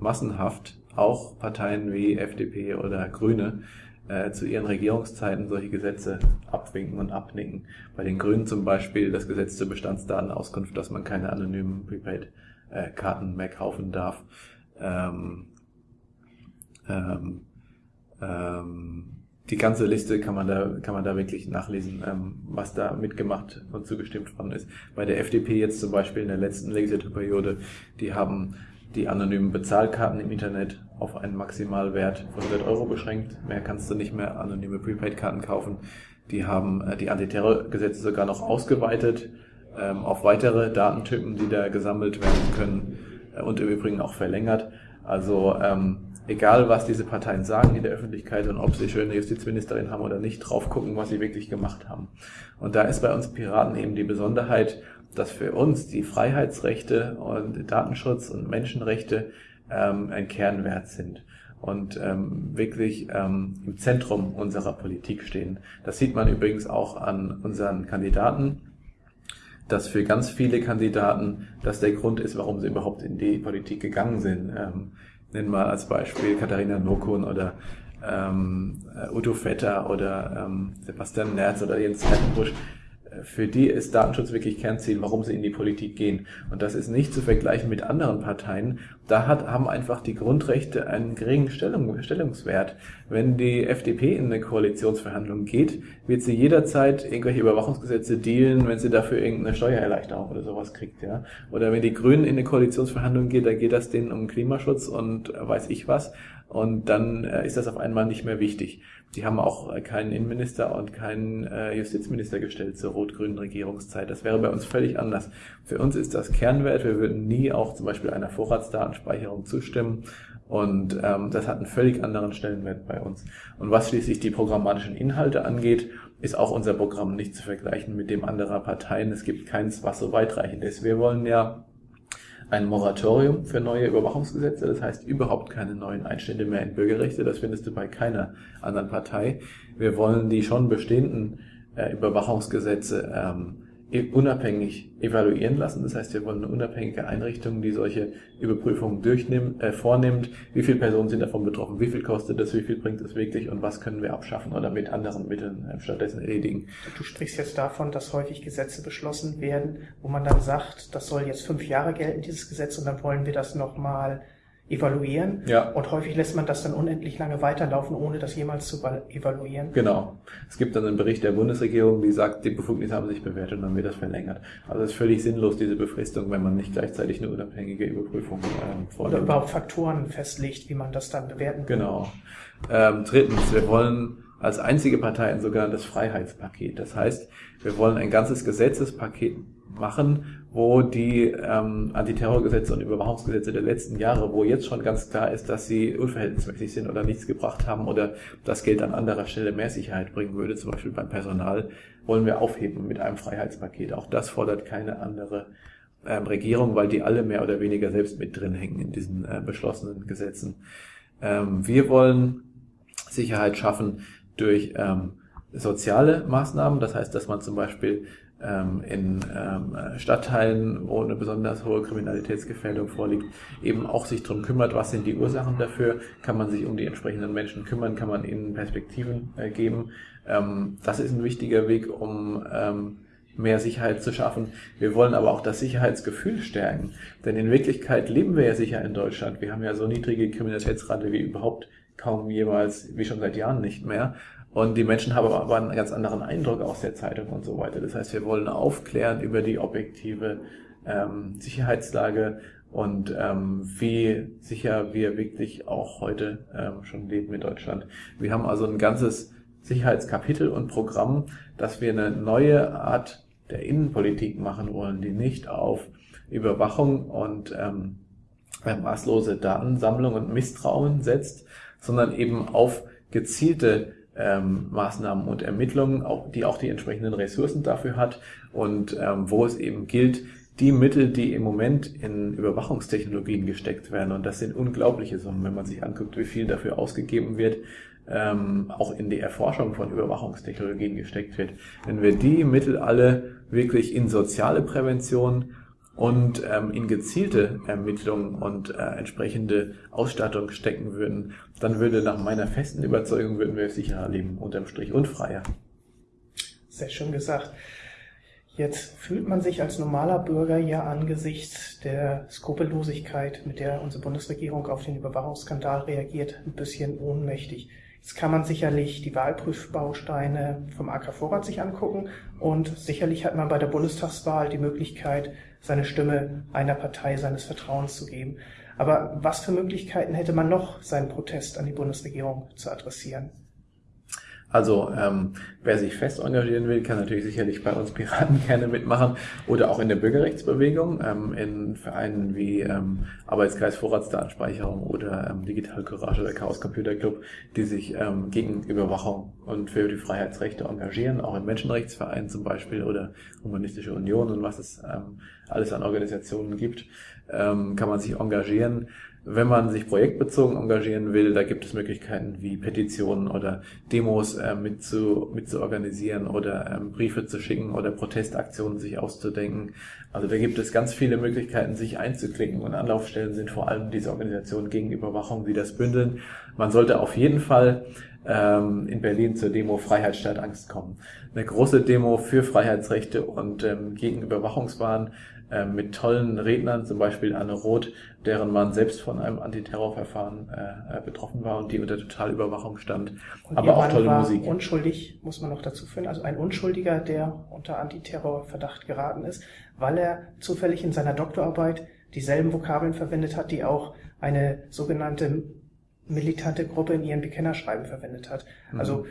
massenhaft auch Parteien wie FDP oder Grüne äh, zu ihren Regierungszeiten solche Gesetze abwinken und abnicken. Bei den Grünen zum Beispiel das Gesetz zur Bestandsdatenauskunft, dass man keine anonymen Prepaid-Karten mehr kaufen darf. Ähm, ähm, ähm, die ganze Liste kann man da, kann man da wirklich nachlesen, ähm, was da mitgemacht und zugestimmt worden ist. Bei der FDP jetzt zum Beispiel in der letzten Legislaturperiode, die haben die anonymen Bezahlkarten im Internet auf einen Maximalwert von 100 Euro beschränkt. Mehr kannst du nicht mehr anonyme Prepaid-Karten kaufen. Die haben äh, die Antiterrorgesetze sogar noch ausgeweitet ähm, auf weitere Datentypen, die da gesammelt werden können äh, und im Übrigen auch verlängert. Also ähm, egal was diese Parteien sagen in der Öffentlichkeit und ob sie schöne Justizministerin haben oder nicht, drauf gucken, was sie wirklich gemacht haben. Und da ist bei uns Piraten eben die Besonderheit, dass für uns die Freiheitsrechte und Datenschutz und Menschenrechte ähm, ein Kernwert sind und ähm, wirklich ähm, im Zentrum unserer Politik stehen. Das sieht man übrigens auch an unseren Kandidaten, dass für ganz viele Kandidaten das der Grund ist, warum sie überhaupt in die Politik gegangen sind. Ähm, nennen wir als Beispiel Katharina Nokun oder ähm, äh, Udo Vetter oder ähm, Sebastian Nerz oder Jens Hertenbusch. Für die ist Datenschutz wirklich Kernziel, warum sie in die Politik gehen. Und das ist nicht zu vergleichen mit anderen Parteien. Da hat, haben einfach die Grundrechte einen geringen Stellung, Stellungswert. Wenn die FDP in eine Koalitionsverhandlung geht, wird sie jederzeit irgendwelche Überwachungsgesetze dealen, wenn sie dafür irgendeine Steuererleichterung oder sowas kriegt, ja. Oder wenn die Grünen in eine Koalitionsverhandlung geht, da geht das denen um Klimaschutz und weiß ich was. Und dann äh, ist das auf einmal nicht mehr wichtig. Die haben auch äh, keinen Innenminister und keinen äh, Justizminister gestellt zur rot-grünen Regierungszeit. Das wäre bei uns völlig anders. Für uns ist das Kernwert. Wir würden nie auch zum Beispiel einer Vorratsdatenspeicherung zustimmen. Und ähm, das hat einen völlig anderen Stellenwert bei uns. Und was schließlich die programmatischen Inhalte angeht, ist auch unser Programm nicht zu vergleichen mit dem anderer Parteien. Es gibt keins, was so weitreichend ist. Wir wollen ja ein Moratorium für neue Überwachungsgesetze, das heißt überhaupt keine neuen Einstände mehr in Bürgerrechte, das findest du bei keiner anderen Partei. Wir wollen die schon bestehenden äh, Überwachungsgesetze ähm, unabhängig evaluieren lassen. Das heißt, wir wollen eine unabhängige Einrichtung, die solche Überprüfungen durchnimmt, äh, vornimmt. Wie viele Personen sind davon betroffen? Wie viel kostet das? Wie viel bringt es wirklich? Und was können wir abschaffen oder mit anderen Mitteln äh, stattdessen erledigen? Du sprichst jetzt davon, dass häufig Gesetze beschlossen werden, wo man dann sagt, das soll jetzt fünf Jahre gelten, dieses Gesetz, und dann wollen wir das nochmal evaluieren. Ja. Und häufig lässt man das dann unendlich lange weiterlaufen, ohne das jemals zu evaluieren. Genau. Es gibt dann einen Bericht der Bundesregierung, die sagt, die Befugnisse haben sich bewährt und dann wird das verlängert. Also es ist völlig sinnlos, diese Befristung, wenn man nicht gleichzeitig eine unabhängige Überprüfung ähm, vornimmt. Oder überhaupt Faktoren festlegt, wie man das dann bewerten kann. Genau. Ähm, drittens, wir wollen als einzige Partei ein sogenanntes Freiheitspaket. Das heißt, wir wollen ein ganzes Gesetzespaket machen, wo die ähm, Antiterrorgesetze und Überwachungsgesetze der letzten Jahre, wo jetzt schon ganz klar ist, dass sie unverhältnismäßig sind oder nichts gebracht haben oder das Geld an anderer Stelle mehr Sicherheit bringen würde, zum Beispiel beim Personal, wollen wir aufheben mit einem Freiheitspaket. Auch das fordert keine andere ähm, Regierung, weil die alle mehr oder weniger selbst mit drin hängen in diesen äh, beschlossenen Gesetzen. Ähm, wir wollen Sicherheit schaffen durch ähm, soziale Maßnahmen, das heißt, dass man zum Beispiel ähm, in ähm, Stadtteilen, wo eine besonders hohe Kriminalitätsgefährdung vorliegt, eben auch sich darum kümmert, was sind die Ursachen dafür, kann man sich um die entsprechenden Menschen kümmern, kann man ihnen Perspektiven äh, geben. Ähm, das ist ein wichtiger Weg, um ähm, mehr Sicherheit zu schaffen. Wir wollen aber auch das Sicherheitsgefühl stärken. Denn in Wirklichkeit leben wir ja sicher in Deutschland. Wir haben ja so niedrige Kriminalitätsrate wie überhaupt kaum jeweils, wie schon seit Jahren nicht mehr. Und die Menschen haben aber einen ganz anderen Eindruck aus der Zeitung und so weiter. Das heißt, wir wollen aufklären über die objektive ähm, Sicherheitslage und ähm, wie sicher wir wirklich auch heute ähm, schon leben in Deutschland. Wir haben also ein ganzes Sicherheitskapitel und Programm, dass wir eine neue Art der Innenpolitik machen wollen, die nicht auf Überwachung und ähm, maßlose Datensammlung und Misstrauen setzt, sondern eben auf gezielte ähm, Maßnahmen und Ermittlungen, auch, die auch die entsprechenden Ressourcen dafür hat und ähm, wo es eben gilt, die Mittel, die im Moment in Überwachungstechnologien gesteckt werden, und das sind unglaubliche Summen, wenn man sich anguckt, wie viel dafür ausgegeben wird, ähm, auch in die Erforschung von Überwachungstechnologien gesteckt wird. Wenn wir die Mittel alle wirklich in soziale Prävention und ähm, in gezielte Ermittlungen und äh, entsprechende Ausstattung stecken würden, dann würde nach meiner festen Überzeugung würden wir sicherer leben, unterm Strich und freier. Sehr schön gesagt. Jetzt fühlt man sich als normaler Bürger ja angesichts der Skrupellosigkeit, mit der unsere Bundesregierung auf den Überwachungsskandal reagiert, ein bisschen ohnmächtig. Jetzt kann man sicherlich die Wahlprüfbausteine vom AK Vorrat sich angucken und sicherlich hat man bei der Bundestagswahl die Möglichkeit, seine Stimme einer Partei seines Vertrauens zu geben. Aber was für Möglichkeiten hätte man noch, seinen Protest an die Bundesregierung zu adressieren? Also ähm, wer sich fest engagieren will, kann natürlich sicherlich bei uns Piraten gerne mitmachen oder auch in der Bürgerrechtsbewegung, ähm, in Vereinen wie ähm, Arbeitskreis Vorratsdatenspeicherung oder ähm, Digital Courage oder Chaos Computer Club, die sich ähm, gegen Überwachung und für die Freiheitsrechte engagieren, auch in Menschenrechtsvereinen zum Beispiel oder Humanistische Union und was es ähm, alles an Organisationen gibt, ähm, kann man sich engagieren. Wenn man sich projektbezogen engagieren will, da gibt es Möglichkeiten wie Petitionen oder Demos äh, mit, zu, mit zu organisieren oder ähm, Briefe zu schicken oder Protestaktionen sich auszudenken. Also da gibt es ganz viele Möglichkeiten, sich einzuklicken und Anlaufstellen sind vor allem diese Organisationen gegen Überwachung, die das bündeln. Man sollte auf jeden Fall ähm, in Berlin zur Demo Freiheit statt Angst kommen. Eine große Demo für Freiheitsrechte und ähm, gegen Überwachungswahn äh, mit tollen Rednern, zum Beispiel Anne Roth, deren Mann selbst von einem Antiterrorverfahren äh, äh betroffen war und die unter Totalüberwachung stand. Und Aber auch tolle war Musik. Unschuldig, muss man noch dazu führen. Also ein Unschuldiger, der unter Antiterrorverdacht geraten ist, weil er zufällig in seiner Doktorarbeit dieselben Vokabeln verwendet hat, die auch eine sogenannte militante Gruppe in ihren Bekennerschreiben verwendet hat. Also mhm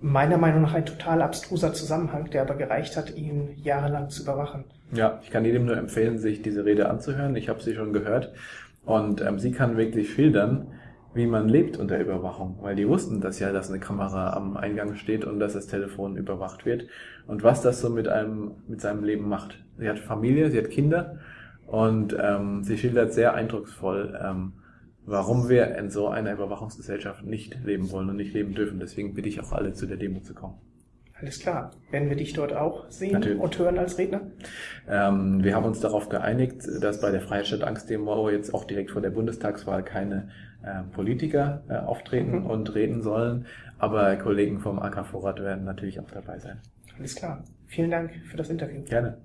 meiner Meinung nach ein total abstruser Zusammenhang, der aber gereicht hat, ihn jahrelang zu überwachen. Ja, ich kann jedem nur empfehlen, sich diese Rede anzuhören. Ich habe sie schon gehört. Und ähm, sie kann wirklich schildern, wie man lebt unter Überwachung, weil die wussten das ja, dass eine Kamera am Eingang steht und dass das Telefon überwacht wird und was das so mit einem mit seinem Leben macht. Sie hat Familie, sie hat Kinder und ähm, sie schildert sehr eindrucksvoll, ähm, warum wir in so einer Überwachungsgesellschaft nicht leben wollen und nicht leben dürfen. Deswegen bitte ich auch alle zu der Demo zu kommen. Alles klar. Werden wir dich dort auch sehen Natürlich. und hören als Redner? Ähm, wir haben uns darauf geeinigt, dass bei der Freistadt Angst-Demo jetzt auch direkt vor der Bundestagswahl keine äh, Politiker äh, auftreten mhm. und reden sollen. Aber Kollegen vom AK Vorrat werden natürlich auch dabei sein. Alles klar. Vielen Dank für das Interview. Gerne.